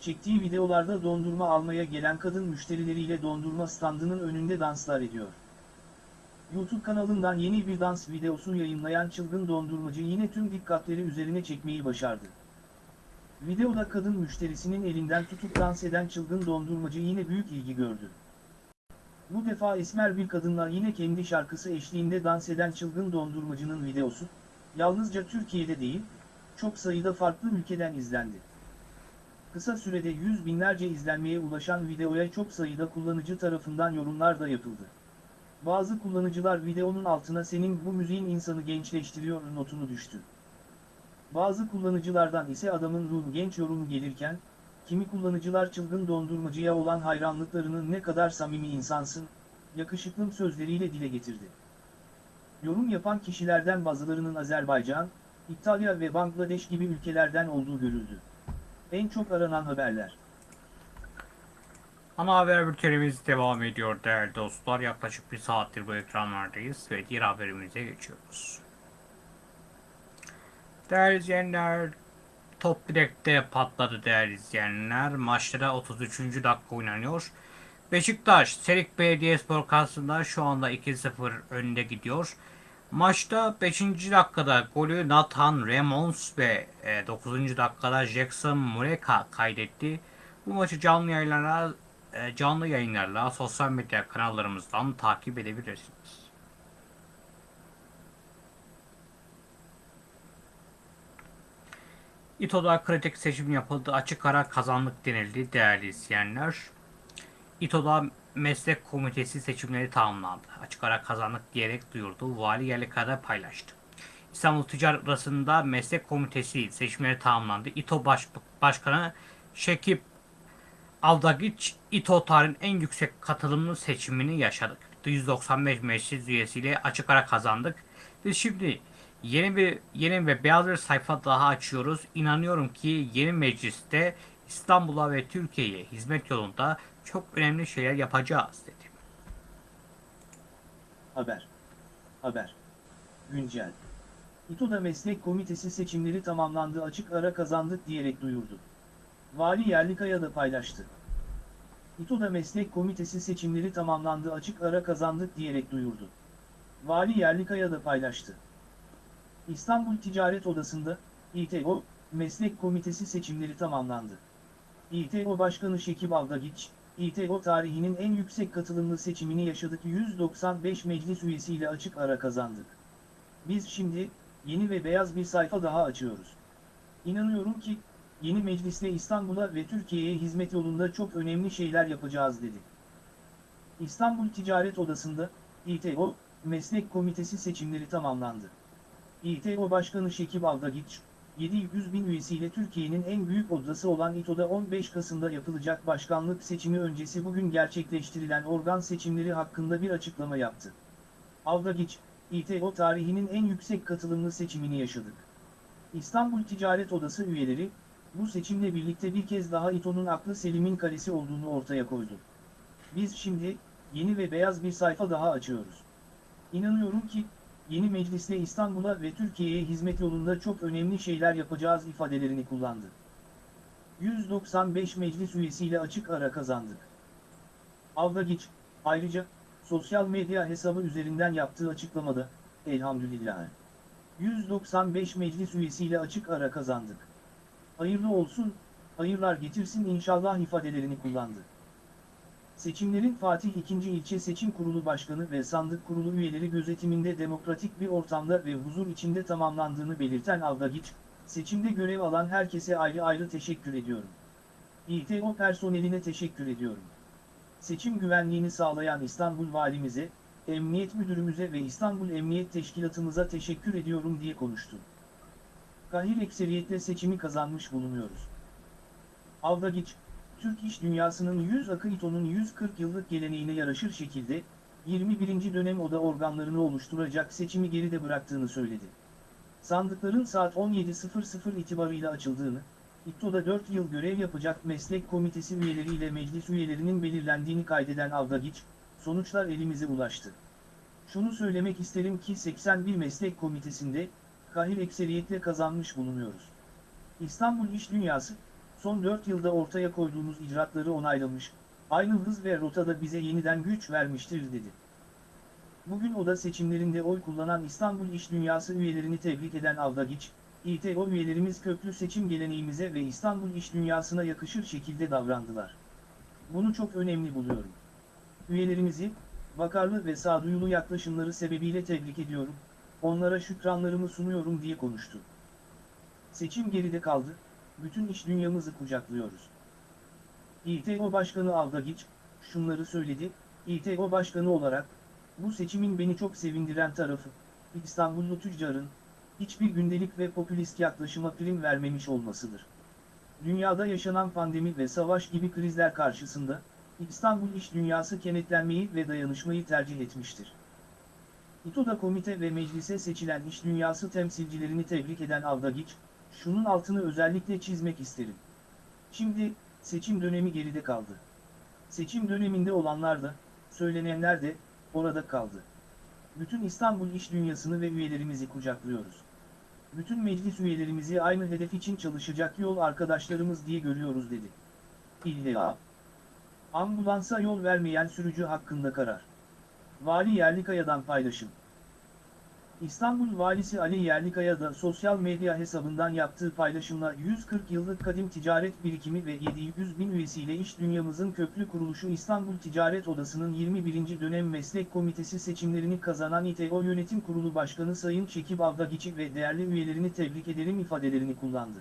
çektiği videolarda dondurma almaya gelen kadın müşterileriyle dondurma standının önünde danslar ediyor. YouTube kanalından yeni bir dans videosu yayınlayan çılgın dondurmacı yine tüm dikkatleri üzerine çekmeyi başardı. Videoda kadın müşterisinin elinden tutup dans eden çılgın dondurmacı yine büyük ilgi gördü. Bu defa esmer bir kadınla yine kendi şarkısı eşliğinde dans eden çılgın dondurmacının videosu, yalnızca Türkiye'de değil, çok sayıda farklı ülkeden izlendi. Kısa sürede yüz binlerce izlenmeye ulaşan videoya çok sayıda kullanıcı tarafından yorumlar da yapıldı. Bazı kullanıcılar videonun altına senin bu müziğin insanı gençleştiriyor notunu düştü. Bazı kullanıcılardan ise adamın ruhu genç yorumu gelirken, kimi kullanıcılar çılgın dondurmacıya olan hayranlıklarının ne kadar samimi insansın, yakışıklım sözleriyle dile getirdi. Yorum yapan kişilerden bazılarının Azerbaycan, İtalya ve Bangladeş gibi ülkelerden olduğu görüldü. En çok aranan haberler. Ana haber bültenimiz devam ediyor değerli dostlar. Yaklaşık bir saattir bu ekranlardayız ve diğer haberimize geçiyoruz. Değerli izleyenler, top direkte patladı değerli izleyenler. Maçta 33. dakika oynanıyor. Beşiktaş, Serik Belediyespor karşısında şu anda 2-0 önde gidiyor. Maçta 5. dakikada golü Nathan Remons ve 9. dakikada Jackson Mureka kaydetti. Bu maçı canlı yayınlarla e, canlı yayınlarla sosyal medya kanallarımızdan takip edebilirsiniz. İTO'da kritik seçim yapıldı. Açık ara kazanlık denildi değerli izleyenler. İTO'da meslek komitesi seçimleri tamamlandı. Açık ara kazanlık diyerek duyurdu. Vali yerlikada paylaştı. İstanbul Ticaret Odası'nda meslek komitesi seçimleri tamamlandı. İTO Baş Başkanı Şekip Aldagiç İTO tarihin en yüksek katılımlı seçimini yaşadık. 195 meclis üyesiyle açık ara kazandık. Biz şimdi yeni bir yeni ve beyaz bir sayfa daha açıyoruz. İnanıyorum ki yeni mecliste İstanbul'a ve Türkiye'ye hizmet yolunda çok önemli şeyler yapacağız dedi. Haber. Haber. Güncel. İTO'da meslek komitesi seçimleri tamamlandı açık ara kazandık diyerek duyurdu. Vali Yerlikaya da paylaştı. İTO'da meslek komitesi seçimleri tamamlandı açık ara kazandık diyerek duyurdu. Vali Yerlikaya da paylaştı. İstanbul Ticaret Odası'nda, İTO, meslek komitesi seçimleri tamamlandı. İTO Başkanı Şekip Avdagiç, İTO tarihinin en yüksek katılımlı seçimini yaşadık 195 meclis üyesiyle açık ara kazandık. Biz şimdi, yeni ve beyaz bir sayfa daha açıyoruz. İnanıyorum ki, yeni meclisle İstanbul'a ve Türkiye'ye hizmet yolunda çok önemli şeyler yapacağız dedi. İstanbul Ticaret Odası'nda, İTO, Meslek Komitesi seçimleri tamamlandı. İTO Başkanı Şekip Aldagiç, 700 bin üyesiyle Türkiye'nin en büyük odası olan İTO'da 15 Kasım'da yapılacak başkanlık seçimi öncesi bugün gerçekleştirilen organ seçimleri hakkında bir açıklama yaptı. Aldagiç, İTO tarihinin en yüksek katılımlı seçimini yaşadık. İstanbul Ticaret Odası üyeleri, bu seçimle birlikte bir kez daha İTO'nun aklı Selim'in kalesi olduğunu ortaya koydu. Biz şimdi, yeni ve beyaz bir sayfa daha açıyoruz. İnanıyorum ki, yeni meclisle İstanbul'a ve Türkiye'ye hizmet yolunda çok önemli şeyler yapacağız ifadelerini kullandı. 195 meclis üyesiyle açık ara kazandık. Avdagiç, ayrıca, sosyal medya hesabı üzerinden yaptığı açıklamada, elhamdülillah. 195 meclis üyesiyle açık ara kazandık. Hayırlı olsun, hayırlar getirsin inşallah ifadelerini kullandı. Seçimlerin Fatih II. İlçe Seçim Kurulu Başkanı ve Sandık Kurulu üyeleri gözetiminde demokratik bir ortamda ve huzur içinde tamamlandığını belirten Avdagiç, Seçimde görev alan herkese ayrı ayrı teşekkür ediyorum. İTO personeline teşekkür ediyorum. Seçim güvenliğini sağlayan İstanbul Valimize, Emniyet Müdürümüze ve İstanbul Emniyet Teşkilatımıza teşekkür ediyorum diye konuştu. Kahir ekseriyetle seçimi kazanmış bulunuyoruz. Avdagiç, Türk iş dünyasının 100 akı İTO'nun 140 yıllık geleneğine yaraşır şekilde, 21. dönem oda organlarını oluşturacak seçimi geride bıraktığını söyledi. Sandıkların saat 17.00 itibarıyla açıldığını, İTO'da 4 yıl görev yapacak meslek komitesi üyeleriyle meclis üyelerinin belirlendiğini kaydeden Avdagiç, sonuçlar elimize ulaştı. Şunu söylemek isterim ki 81 meslek komitesinde, kahir ekseriyetle kazanmış bulunuyoruz. İstanbul İş Dünyası, son 4 yılda ortaya koyduğumuz icraatları onaylamış, aynı hız ve rotada bize yeniden güç vermiştir dedi. Bugün oda seçimlerinde oy kullanan İstanbul İş Dünyası üyelerini tebrik eden Avdagiç, İTO üyelerimiz köklü seçim geleneğimize ve İstanbul İş Dünyası'na yakışır şekilde davrandılar. Bunu çok önemli buluyorum. Üyelerimizi, vakarlı ve sağduyulu yaklaşımları sebebiyle tebrik ediyorum, onlara şükranlarımı sunuyorum diye konuştu. Seçim geride kaldı, bütün iş dünyamızı kucaklıyoruz. İTO Başkanı Avdagiç, şunları söyledi, İTO Başkanı olarak, bu seçimin beni çok sevindiren tarafı, İstanbullu tüccarın, hiçbir gündelik ve popülist yaklaşıma prim vermemiş olmasıdır. Dünyada yaşanan pandemi ve savaş gibi krizler karşısında, İstanbul iş dünyası kenetlenmeyi ve dayanışmayı tercih etmiştir. İTO'da komite ve meclise seçilen iş dünyası temsilcilerini tebrik eden Avdagiç, şunun altını özellikle çizmek isterim. Şimdi, seçim dönemi geride kaldı. Seçim döneminde olanlar da, söylenenler de, orada kaldı. Bütün İstanbul iş dünyasını ve üyelerimizi kucaklıyoruz. Bütün meclis üyelerimizi aynı hedef için çalışacak yol arkadaşlarımız diye görüyoruz dedi. İlla. Ambulansa yol vermeyen sürücü hakkında karar. Vali Yerlikaya'dan paylaşım. İstanbul Valisi Ali Yerlikaya da sosyal medya hesabından yaptığı paylaşımla 140 yıllık kadim ticaret birikimi ve 700 bin üyesiyle iş dünyamızın köklü kuruluşu İstanbul Ticaret Odası'nın 21. dönem meslek komitesi seçimlerini kazanan İTO Yönetim Kurulu Başkanı Sayın Şekip Avdagiç'i ve değerli üyelerini tebrik ederim ifadelerini kullandı.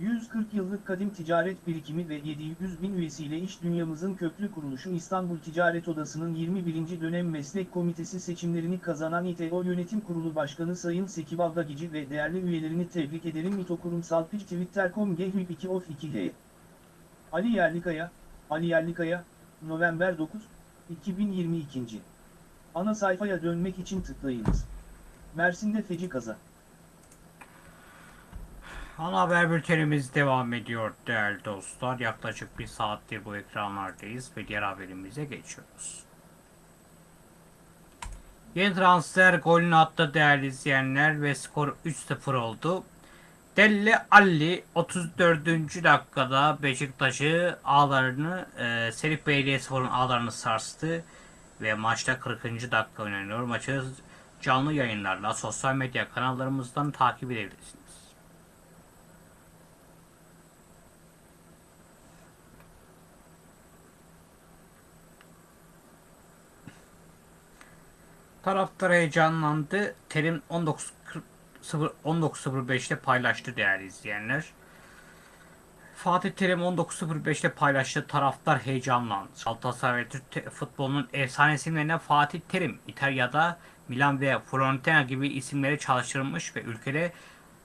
140 yıllık kadim ticaret birikimi ve 700 bin üyesiyle iş dünyamızın köklü kuruluşu İstanbul Ticaret Odası'nın 21. dönem meslek komitesi seçimlerini kazanan İTO Yönetim Kurulu Başkanı Sayın Sekip Avdagici ve değerli üyelerini tebrik ederim İTO Kurumsal Piç Twitter.com Gehvip 2 of 2 G. Ali Yerlikaya, Ali Yerlikaya, November 9, 2022. Ana sayfaya dönmek için tıklayınız. Mersin'de feci kaza. Ana haber bültenimiz devam ediyor değerli dostlar. Yaklaşık bir saattir bu ekranlardayız ve diğer haberimize geçiyoruz. Yeni transfer golünü attı değerli izleyenler ve skor 3-0 oldu. Delle Alli 34. dakikada Beşiktaş'ı ağlarını, e, Serif Belediyespor'un ağlarını sarstı ve maçta 40. dakika oynanıyor. Maçı canlı yayınlarla sosyal medya kanallarımızdan takip edebilirsiniz. Taraftar heyecanlandı. Terim 19.0 19.05'te paylaştı değerli izleyenler. Fatih Terim 19.05'te paylaştı. Taraftar heyecanlandı. Galatasaray Türk futbolunun efsane isimlerine Fatih Terim, İtalya'da Milan ve Fiorentina gibi isimleri çalıştırmış ve ülkede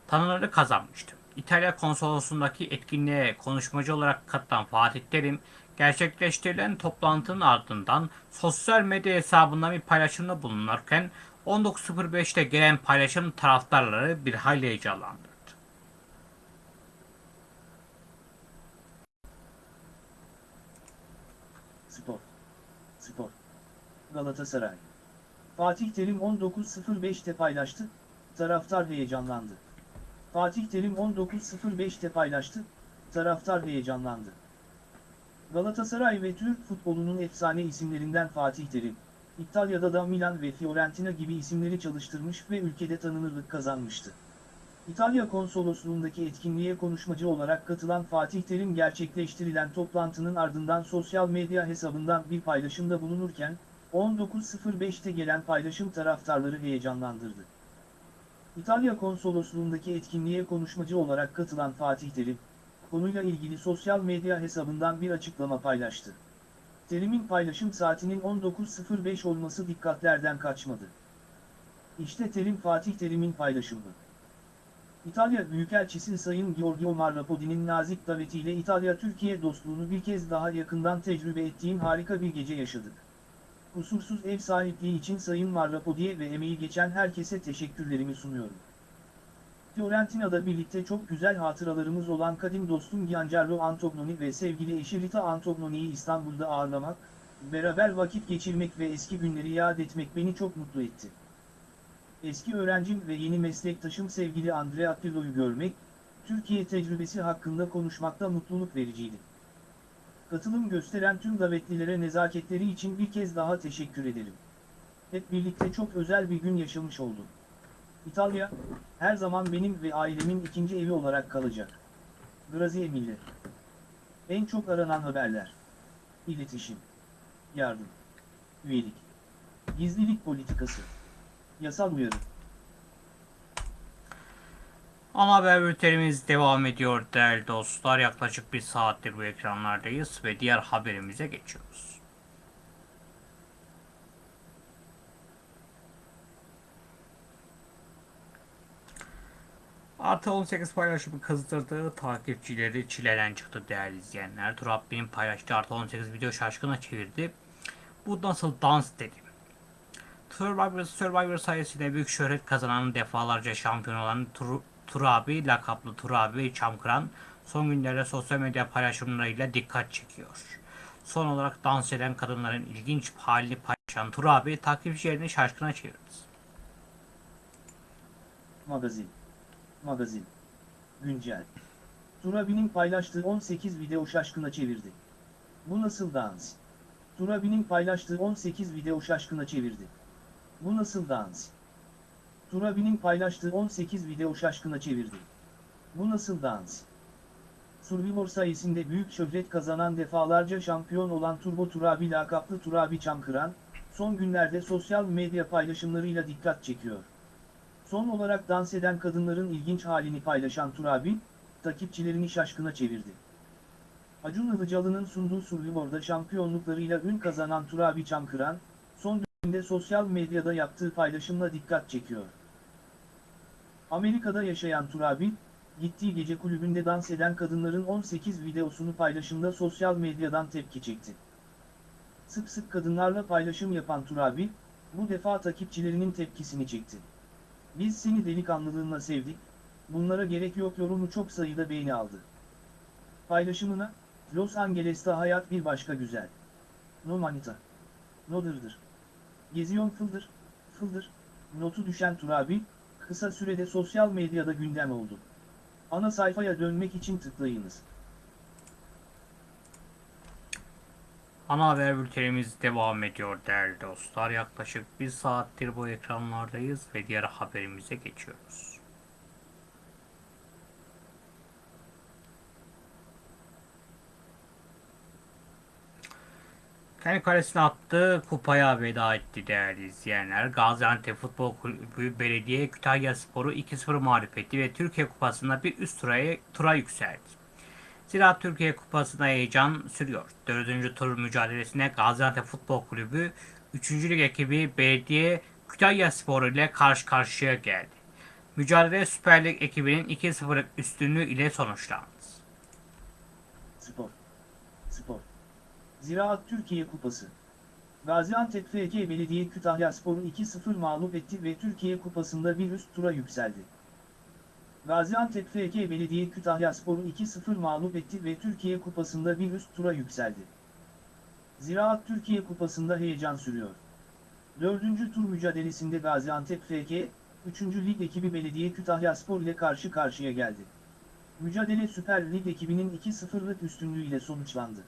tanınırlık kazanmıştı. İtalya konsolosluğundaki etkinliğe konuşmacı olarak katılan Fatih Terim, gerçekleştirilen toplantının ardından sosyal medya hesabından bir paylaşımda bulunurken 19.05'te gelen paylaşım taraftarları bir hayli heyecanlandırdı. Spor. Spor. Galatasaray. Fatih Terim 19.05'te paylaştı, taraftar heyecanlandı. Fatih Terim 19.05'te paylaştı, taraftar heyecanlandı. Galatasaray ve Türk futbolunun efsane isimlerinden Fatih Terim, İtalya'da da Milan ve Fiorentina gibi isimleri çalıştırmış ve ülkede tanınırlık kazanmıştı. İtalya konsolosluğundaki etkinliğe konuşmacı olarak katılan Fatih Terim gerçekleştirilen toplantının ardından sosyal medya hesabından bir paylaşımda bulunurken, 19.05'te gelen paylaşım taraftarları heyecanlandırdı. İtalya konsolosluğundaki etkinliğe konuşmacı olarak katılan Fatih Terim, konuyla ilgili sosyal medya hesabından bir açıklama paylaştı. Terim'in paylaşım saatinin 19.05 olması dikkatlerden kaçmadı. İşte Terim Fatih Terim'in paylaşımı. İtalya Büyükelçisi Sayın Giorgio Marrapodi'nin nazik davetiyle İtalya-Türkiye dostluğunu bir kez daha yakından tecrübe ettiğim harika bir gece yaşadık. Kusursuz ev sahipliği için Sayın Marrapodi'ye ve emeği geçen herkese teşekkürlerimi sunuyorum. Fiorentina'da birlikte çok güzel hatıralarımız olan kadim dostum Giancarlo Antognoni ve sevgili eşi Rita Antognoni'yi İstanbul'da ağırlamak, beraber vakit geçirmek ve eski günleri yad etmek beni çok mutlu etti. Eski öğrencim ve yeni meslektaşım sevgili Andrea Pirlo'yu görmek, Türkiye tecrübesi hakkında konuşmakta mutluluk vericiydi. Katılım gösteren tüm davetlilere nezaketleri için bir kez daha teşekkür ederim. Hep birlikte çok özel bir gün yaşamış oldum. İtalya, her zaman benim ve ailemin ikinci evi olarak kalacak. Grazie. En çok aranan haberler. İletişim. Yardım. Üyelik. Gizlilik politikası. Yasal uyarı. Ana haber bültenimiz devam ediyor değerli dostlar. Yaklaşık bir saattir bu ekranlardayız ve diğer haberimize geçiyoruz. Artı 18 paylaşımı kızdırdığı takipçileri çileden çıktı değerli izleyenler. Turabbi'nin paylaştığı Artı 18 video şaşkına çevirdi. Bu nasıl dans dedi. Survivor, Survivor sayesinde büyük şöhret kazanan defalarca şampiyon olan Tur, Turabi, lakaplı Turabi Çamkıran son günlerde sosyal medya paylaşımlarıyla dikkat çekiyor. Son olarak dans eden kadınların ilginç halini paylaşan Turabi takipçilerini şaşkına çevirdi. Magazin. Magazin. Güncel. Turabi'nin paylaştığı 18 video şaşkına çevirdi. Bu nasıl dans? Turabi'nin paylaştığı 18 video şaşkına çevirdi. Bu nasıl dans? Turabi'nin paylaştığı 18 video şaşkına çevirdi. Bu nasıl dans? Survivor sayesinde büyük şöhret kazanan defalarca şampiyon olan Turbo Turabi lakaplı Turabi Çamkıran, son günlerde sosyal medya paylaşımlarıyla dikkat çekiyor. Son olarak dans eden kadınların ilginç halini paylaşan Turabi, takipçilerini şaşkına çevirdi. Acun Ilıcalı'nın sunduğu Survivor'da şampiyonluklarıyla ün kazanan Turabi Çamkıran, son dönemde sosyal medyada yaptığı paylaşımla dikkat çekiyor. Amerika'da yaşayan Turabi, gittiği gece kulübünde dans eden kadınların 18 videosunu paylaşımda sosyal medyadan tepki çekti. Sık sık kadınlarla paylaşım yapan Turabi, bu defa takipçilerinin tepkisini çekti. Biz seni delikanlılığınla sevdik, bunlara gerek yok yorumu çok sayıda beğeni aldı. Paylaşımına, Los Angeles'ta hayat bir başka güzel. No manita. No dırdır. Geziyon fıldır, fıldır, notu düşen Turabi, kısa sürede sosyal medyada gündem oldu. Ana sayfaya dönmek için tıklayınız. Ana haber bültenimiz devam ediyor değerli dostlar. Yaklaşık bir saattir bu ekranlardayız ve diğer haberimize geçiyoruz. Kendi kalesine attığı kupaya veda etti değerli izleyenler. Gaziantep Futbol Kulübü Belediye Kütahya Sporu 2-0 mağlup etti ve Türkiye Kupası'nda bir üst tura, tura yükseldi. Ziraat Türkiye Kupası'nda heyecan sürüyor. Dördüncü tur mücadelesine Gaziantep Futbol Kulübü 3. Lig ekibi Belediye Kütahya Sporu ile karşı karşıya geldi. Mücadele Süper Lig ekibinin 2-0'lık üstünlüğü ile sonuçlandı. Spor. Spor. Ziraat Türkiye Kupası. Gaziantep FK Belediye Kütahya Sporu 2-0 mağlup etti ve Türkiye Kupası'nda bir üst tura yükseldi. Gaziantep FK Belediye Kütahya Sporu 2-0 mağlup etti ve Türkiye Kupası'nda bir üst tura yükseldi. Ziraat Türkiye Kupası'nda heyecan sürüyor. Dördüncü tur mücadelesinde Gaziantep FK, 3. Lig ekibi Belediye Kütahya Spor ile karşı karşıya geldi. Mücadele Süper Lig ekibinin 2-0'lık üstünlüğüyle sonuçlandı.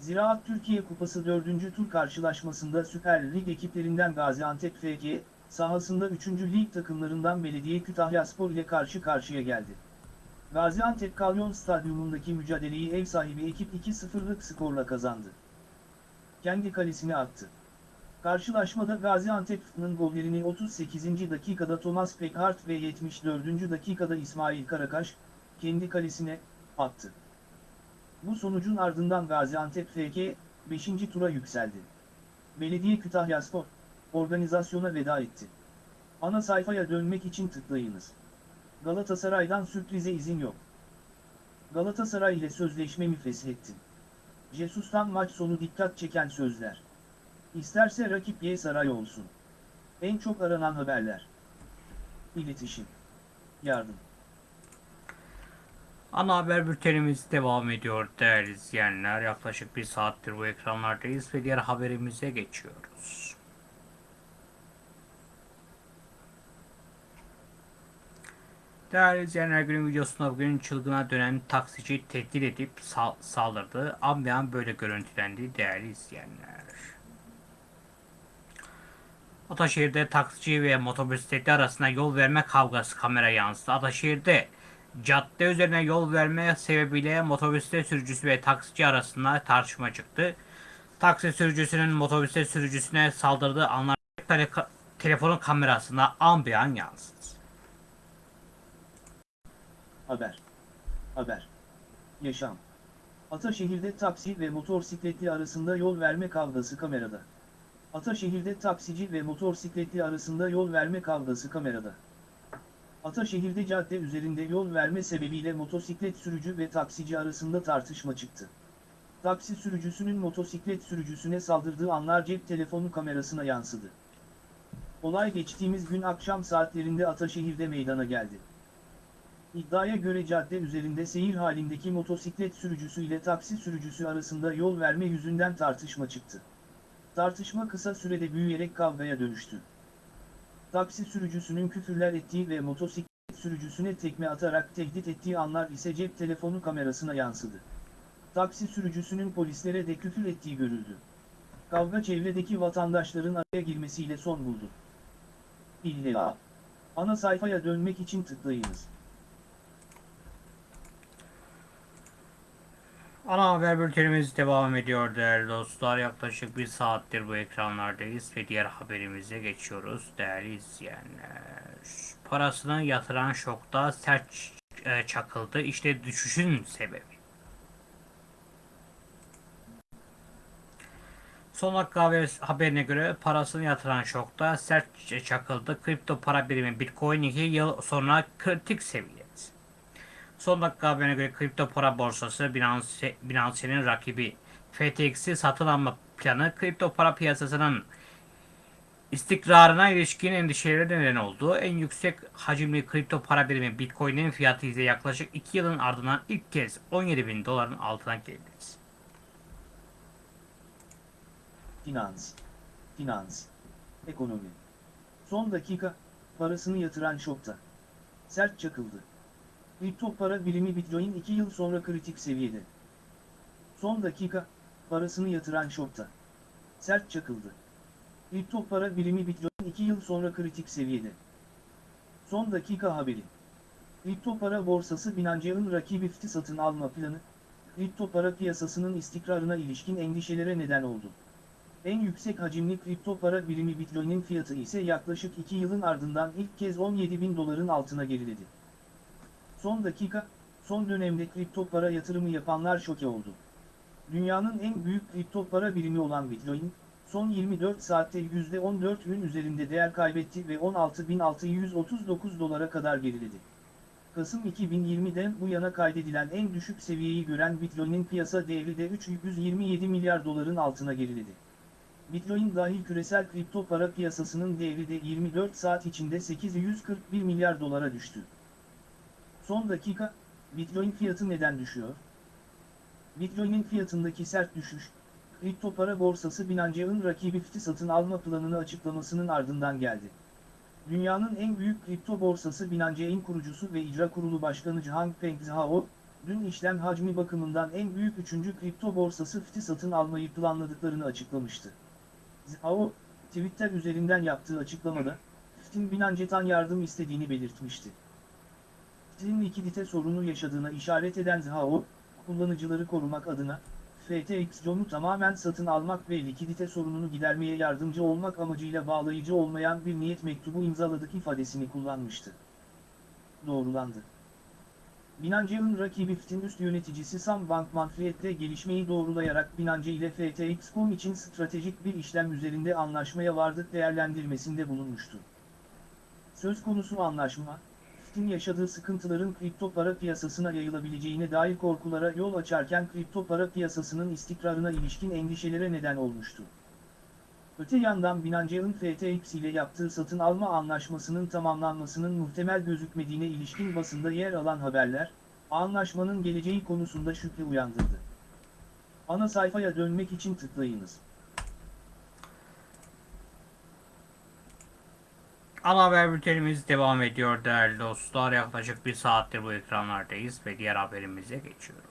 Ziraat Türkiye Kupası 4. tur karşılaşmasında Süper Lig ekiplerinden Gaziantep FK, sahasında 3. lig takımlarından Belediye Kütahyaspor ile karşı karşıya geldi. Gaziantep Kalyon Stadyumundaki mücadeleyi ev sahibi ekip 2-0'lık skorla kazandı. Kendi kalesine attı. Karşılaşmada Gaziantep'nin gollerini 38. dakikada Thomas Pekart ve 74. dakikada İsmail Karakaş, kendi kalesine, attı. Bu sonucun ardından Gaziantep FK, 5. tura yükseldi. Belediye Kütahyaspor, organizasyona veda etti. Ana sayfaya dönmek için tıklayınız. Galatasaray'dan sürprize izin yok. Galatasaray ile sözleşmemi feshettim. Jesus'tan maç sonu dikkat çeken sözler. İsterse rakip Y saray olsun. En çok aranan haberler. İletişim. Yardım. Ana haber bültenimiz devam ediyor değerli izleyenler. Yaklaşık bir saattir bu ekranlardayız ve diğer haberimize geçiyoruz. Değerli izleyenler günün videosunda bugün çılgına dönen taksici tehdit edip sa- saldırdı. An be an böyle görüntülendi değerli izleyenler. Ataşehir'de taksici ve motosikletli arasında yol verme kavgası kamera yansıdı. Ataşehir'de cadde üzerine yol verme sebebiyle motosiklet sürücüsü ve taksici arasında tartışma çıktı. Taksi sürücüsünün motosiklet sürücüsüne saldırdığı anlar tele- telefonun kamerasında an be an yansıdı. Haber. Haber. Yaşam. Ataşehir'de taksi ve motosikletli arasında yol verme kavgası kamerada. Ataşehir'de taksici ve motosikletli arasında yol verme kavgası kamerada. Ataşehir'de cadde üzerinde yol verme sebebiyle motosiklet sürücü ve taksici arasında tartışma çıktı. Taksi sürücüsünün motosiklet sürücüsüne saldırdığı anlar cep telefonu kamerasına yansıdı. Olay geçtiğimiz gün akşam saatlerinde Ataşehir'de meydana geldi. İddiaya göre cadde üzerinde seyir halindeki motosiklet sürücüsü ile taksi sürücüsü arasında yol verme yüzünden tartışma çıktı. Tartışma kısa sürede büyüyerek kavgaya dönüştü. Taksi sürücüsünün küfürler ettiği ve motosiklet sürücüsüne tekme atarak tehdit ettiği anlar ise cep telefonu kamerasına yansıdı. Taksi sürücüsünün polislere de küfür ettiği görüldü. Kavga çevredeki vatandaşların araya girmesiyle son buldu. İlla. Ana sayfaya dönmek için tıklayınız. Ana haber bültenimiz devam ediyor değerli dostlar. Yaklaşık bir saattir bu ekranlardayız ve diğer haberimize geçiyoruz değerli izleyenler. Parasını yatıran şokta sert e, çakıldı. İşte düşüşün sebebi. Son dakika haber- haberine göre parasını yatıran şokta sert çakıldı. Kripto para birimi Bitcoin 2 yıl sonra kritik seviyede. Son dakika haberine göre kripto para borsası Binance, Binance'nin rakibi FTX'i satın alma planı kripto para piyasasının istikrarına ilişkin endişelere neden oldu. En yüksek hacimli kripto para birimi Bitcoin'in fiyatı ise yaklaşık 2 yılın ardından ilk kez 17 bin doların altına geldi. Finans. Finans. Ekonomi. Son dakika, parasını yatıran şokta. Sert çakıldı. Kripto para birimi Bitcoin 2 yıl sonra kritik seviyede. Son dakika, parasını yatıran şokta. Sert çakıldı. Kripto para birimi Bitcoin 2 yıl sonra kritik seviyede. Son dakika haberi. Kripto para borsası Binance'ın rakibi FT satın alma planı, kripto para piyasasının istikrarına ilişkin endişelere neden oldu. En yüksek hacimli kripto para birimi Bitcoin'in fiyatı ise yaklaşık 2 yılın ardından ilk kez 17 bin doların altına geriledi. Son dakika, son dönemde kripto para yatırımı yapanlar şoke oldu. Dünyanın en büyük kripto para birimi olan Bitcoin, son 24 saatte %14'ün üzerinde değer kaybetti ve 16.639 dolara kadar geriledi. Kasım 2020'den bu yana kaydedilen en düşük seviyeyi gören Bitcoin'in piyasa değeri de 327 milyar doların altına geriledi. Bitcoin dahil küresel kripto para piyasasının değeri de 24 saat içinde 841 milyar dolara düştü. Son dakika, Bitcoin fiyatı neden düşüyor? Bitcoin'in fiyatındaki sert düşüş, kripto para borsası Binance'ın rakibi FT satın alma planını açıklamasının ardından geldi. Dünyanın en büyük kripto borsası Binance'in kurucusu ve icra kurulu başkanı Changpeng Zhao, dün işlem hacmi bakımından en büyük üçüncü kripto borsası FT satın almayı planladıklarını açıklamıştı. Zhao, Twitter üzerinden yaptığı açıklamada, FT'in Binance'tan yardım istediğini belirtmişti. FT'in likidite sorunu yaşadığına işaret eden Zhao, kullanıcıları korumak adına, FTX John'u tamamen satın almak ve likidite sorununu gidermeye yardımcı olmak amacıyla bağlayıcı olmayan bir niyet mektubu imzaladık ifadesini kullanmıştı. Doğrulandı. Binance'nin rakibi FT'in üst yöneticisi Sam Bankman-Fried de gelişmeyi doğrulayarak Binance ile FTX.com için stratejik bir işlem üzerinde anlaşmaya vardık değerlendirmesinde bulunmuştu. Söz konusu anlaşma, FT'in yaşadığı sıkıntıların kripto para piyasasına yayılabileceğine dair korkulara yol açarken kripto para piyasasının istikrarına ilişkin endişelere neden olmuştu. Öte yandan Binance'nin FTX ile yaptığı satın alma anlaşmasının tamamlanmasının muhtemel gözükmediğine ilişkin basında yer alan haberler, anlaşmanın geleceği konusunda şüphe uyandırdı. Ana sayfaya dönmek için tıklayınız. Ana haber bültenimiz devam ediyor değerli dostlar. Yaklaşık bir saattir bu ekranlardayız ve diğer haberimize geçiyoruz.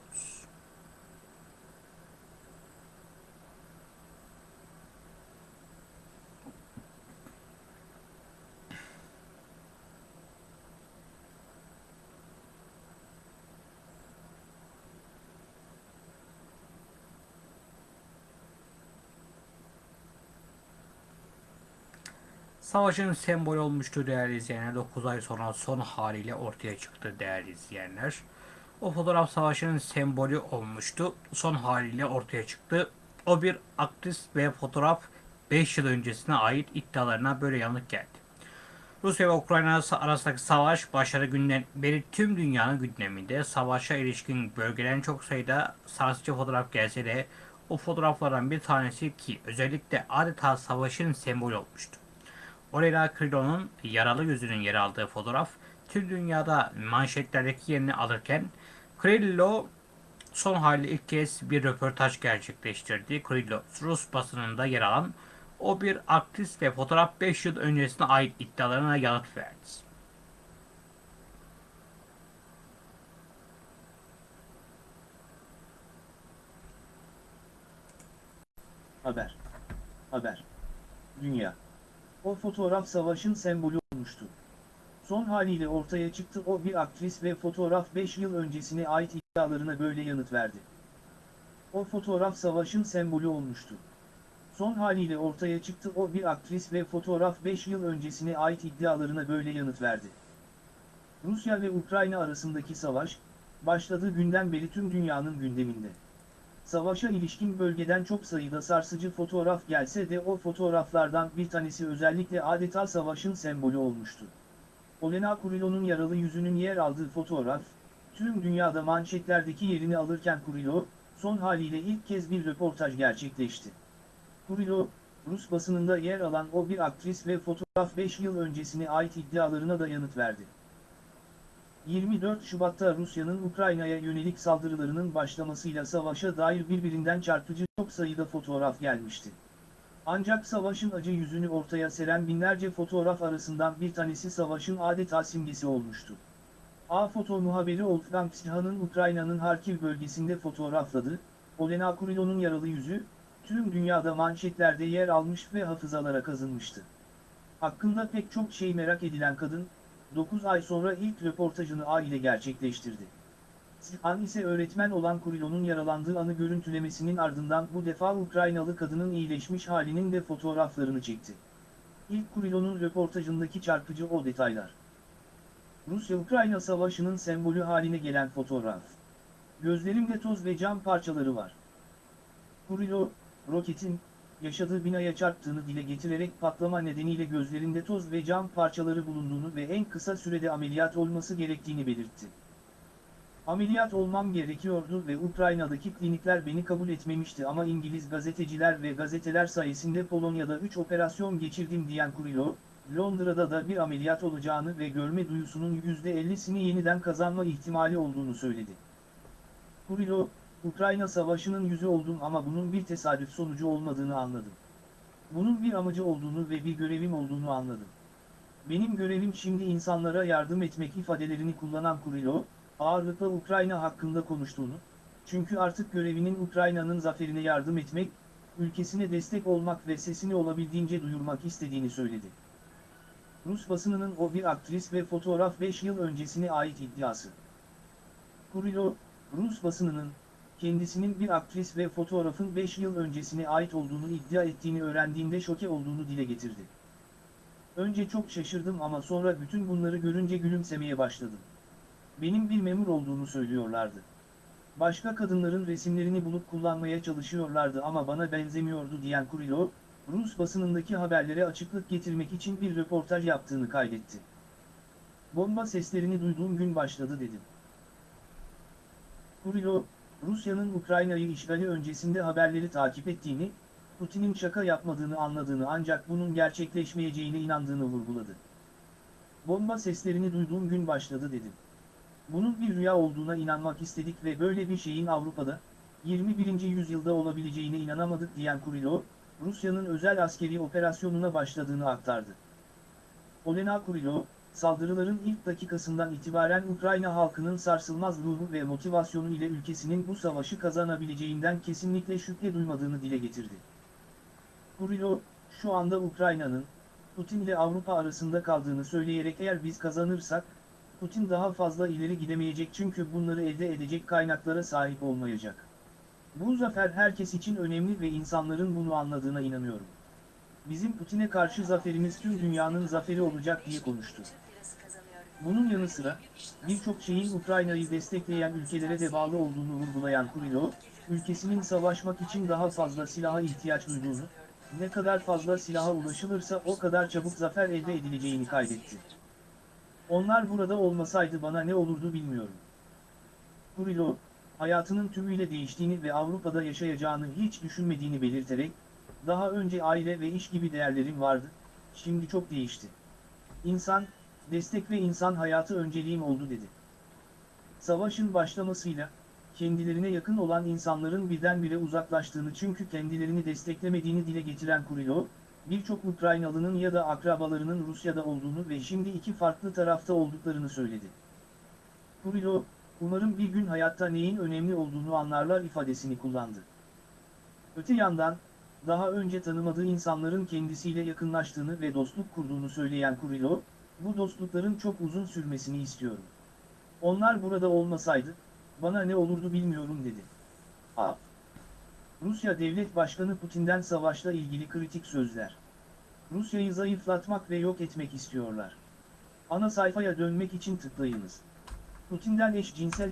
Savaşın sembolü olmuştu değerli izleyenler. 9 ay sonra son haliyle ortaya çıktı değerli izleyenler. O fotoğraf savaşın sembolü olmuştu. Son haliyle ortaya çıktı. O bir aktrist ve fotoğraf 5 yıl öncesine ait iddialarına böyle yanıt geldi. Rusya ve Ukrayna arasındaki savaş başladığı günden beri tüm dünyanın gündeminde. Savaşa ilişkin bölgeden çok sayıda sarsıcı fotoğraf gelse de o fotoğraflardan bir tanesi ki özellikle adeta savaşın sembolü olmuştu. Olena Krylo'nun yaralı yüzünün yer aldığı fotoğraf tüm dünyada manşetlerdeki yerini alırken Kryllo son hali ilk kez bir röportaj gerçekleştirdi. Kryllo Rus basınında yer alan o bir aktrist ve fotoğraf 5 yıl öncesine ait iddialarına yanıt verdi. Haber. Haber. Dünya. O fotoğraf savaşın sembolü olmuştu. Son haliyle ortaya çıktı o bir aktris ve fotoğraf 5 yıl öncesine ait iddialarına böyle yanıt verdi. O fotoğraf savaşın sembolü olmuştu. Son haliyle ortaya çıktı o bir aktris ve fotoğraf 5 yıl öncesine ait iddialarına böyle yanıt verdi. Rusya ve Ukrayna arasındaki savaş, başladığı günden beri tüm dünyanın gündeminde. Savaşa ilişkin bölgeden çok sayıda sarsıcı fotoğraf gelse de o fotoğraflardan bir tanesi özellikle adeta savaşın sembolü olmuştu. Olena Kurilo'nun yaralı yüzünün yer aldığı fotoğraf, tüm dünyada manşetlerdeki yerini alırken Kurilo, son haliyle ilk kez bir röportaj gerçekleşti. Kurilo, Rus basınında yer alan o bir aktris ve fotoğraf 5 yıl öncesine ait iddialarına da yanıt verdi. 24 Şubat'ta Rusya'nın Ukrayna'ya yönelik saldırılarının başlamasıyla savaşa dair birbirinden çarpıcı çok sayıda fotoğraf gelmişti. Ancak savaşın acı yüzünü ortaya seren binlerce fotoğraf arasından bir tanesi savaşın adeta simgesi olmuştu. A foto muhabiri Wolfgang Sihan'ın Ukrayna'nın Harkiv bölgesinde fotoğrafladı, Olena Kurilo'nun yaralı yüzü, tüm dünyada manşetlerde yer almış ve hafızalara kazınmıştı. Hakkında pek çok şey merak edilen kadın, 9 ay sonra ilk röportajını A ile gerçekleştirdi. Sihan ise öğretmen olan Kurilo'nun yaralandığı anı görüntülemesinin ardından bu defa Ukraynalı kadının iyileşmiş halinin de fotoğraflarını çekti. İlk Kurilo'nun röportajındaki çarpıcı o detaylar. Rusya-Ukrayna savaşının sembolü haline gelen fotoğraf. Gözlerimde toz ve cam parçaları var. Kurilo, roketin, yaşadığı binaya çarptığını dile getirerek patlama nedeniyle gözlerinde toz ve cam parçaları bulunduğunu ve en kısa sürede ameliyat olması gerektiğini belirtti. Ameliyat olmam gerekiyordu ve Ukrayna'daki klinikler beni kabul etmemişti ama İngiliz gazeteciler ve gazeteler sayesinde Polonya'da 3 operasyon geçirdim diyen Kurilo, Londra'da da bir ameliyat olacağını ve görme duyusunun %50'sini yeniden kazanma ihtimali olduğunu söyledi. Kurilo, Ukrayna savaşının yüzü oldum ama bunun bir tesadüf sonucu olmadığını anladım. Bunun bir amacı olduğunu ve bir görevim olduğunu anladım. Benim görevim şimdi insanlara yardım etmek ifadelerini kullanan Kurilo, ağırlıkla Ukrayna hakkında konuştuğunu, çünkü artık görevinin Ukrayna'nın zaferine yardım etmek, ülkesine destek olmak ve sesini olabildiğince duyurmak istediğini söyledi. Rus basınının o bir aktris ve fotoğraf 5 yıl öncesine ait iddiası. Kurilo, Rus basınının, kendisinin bir aktris ve fotoğrafın 5 yıl öncesine ait olduğunu iddia ettiğini öğrendiğinde şoke olduğunu dile getirdi. Önce çok şaşırdım ama sonra bütün bunları görünce gülümsemeye başladım. Benim bir memur olduğunu söylüyorlardı. Başka kadınların resimlerini bulup kullanmaya çalışıyorlardı ama bana benzemiyordu diyen Kurilov, Rus basınındaki haberlere açıklık getirmek için bir röportaj yaptığını kaydetti. Bomba seslerini duyduğum gün başladı dedim. Kurilov, Rusya'nın Ukrayna'yı işgali öncesinde haberleri takip ettiğini, Putin'in şaka yapmadığını anladığını ancak bunun gerçekleşmeyeceğine inandığını vurguladı. Bomba seslerini duyduğum gün başladı dedim. Bunun bir rüya olduğuna inanmak istedik ve böyle bir şeyin Avrupa'da, 21. yüzyılda olabileceğine inanamadık diyen Kurilov, Rusya'nın özel askeri operasyonuna başladığını aktardı. Olena Kurilov, saldırıların ilk dakikasından itibaren Ukrayna halkının sarsılmaz ruhu ve motivasyonu ile ülkesinin bu savaşı kazanabileceğinden kesinlikle şüphe duymadığını dile getirdi. Kurilov, şu anda Ukrayna'nın, Putin ile Avrupa arasında kaldığını söyleyerek eğer biz kazanırsak, Putin daha fazla ileri gidemeyecek çünkü bunları elde edecek kaynaklara sahip olmayacak. Bu zafer herkes için önemli ve insanların bunu anladığına inanıyorum. Bizim Putin'e karşı zaferimiz tüm dünyanın zaferi olacak diye konuştu. Bunun yanı sıra, birçok şeyin Ukrayna'yı destekleyen ülkelere de bağlı olduğunu vurgulayan Kurilov, ülkesinin savaşmak için daha fazla silaha ihtiyaç duyduğunu, ne kadar fazla silaha ulaşılırsa o kadar çabuk zafer elde edileceğini kaydetti. Onlar burada olmasaydı bana ne olurdu bilmiyorum. Kurilov, hayatının tümüyle değiştiğini ve Avrupa'da yaşayacağını hiç düşünmediğini belirterek, daha önce aile ve iş gibi değerlerim vardı, şimdi çok değişti. İnsan, destek ve insan hayatı önceliğim oldu dedi. Savaşın başlamasıyla, kendilerine yakın olan insanların birdenbire uzaklaştığını çünkü kendilerini desteklemediğini dile getiren Kurilov, birçok Ukraynalı'nın ya da akrabalarının Rusya'da olduğunu ve şimdi iki farklı tarafta olduklarını söyledi. Kurilov, umarım bir gün hayatta neyin önemli olduğunu anlarlar ifadesini kullandı. Öte yandan, daha önce tanımadığı insanların kendisiyle yakınlaştığını ve dostluk kurduğunu söyleyen Kurilov, bu dostlukların çok uzun sürmesini istiyorum. Onlar burada olmasaydı, bana ne olurdu bilmiyorum dedi. A. Rusya Devlet Başkanı Putin'den savaşla ilgili kritik sözler. Rusya'yı zayıflatmak ve yok etmek istiyorlar. Ana sayfaya dönmek için tıklayınız. Putin'den eşcinsel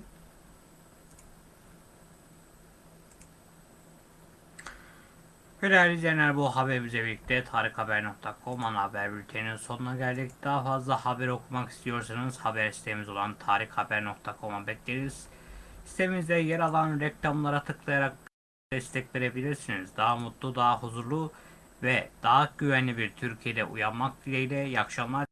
Ve değerli izleyenler bu haberimizle birlikte tarikhaber.com ana haber bülteninin sonuna geldik. Daha fazla haber okumak istiyorsanız haber sitemiz olan tarikhaber.com'a bekleriz. Sitemizde yer alan reklamlara tıklayarak destek verebilirsiniz. Daha mutlu, daha huzurlu ve daha güvenli bir Türkiye'de uyanmak dileğiyle. İyi akşamlar.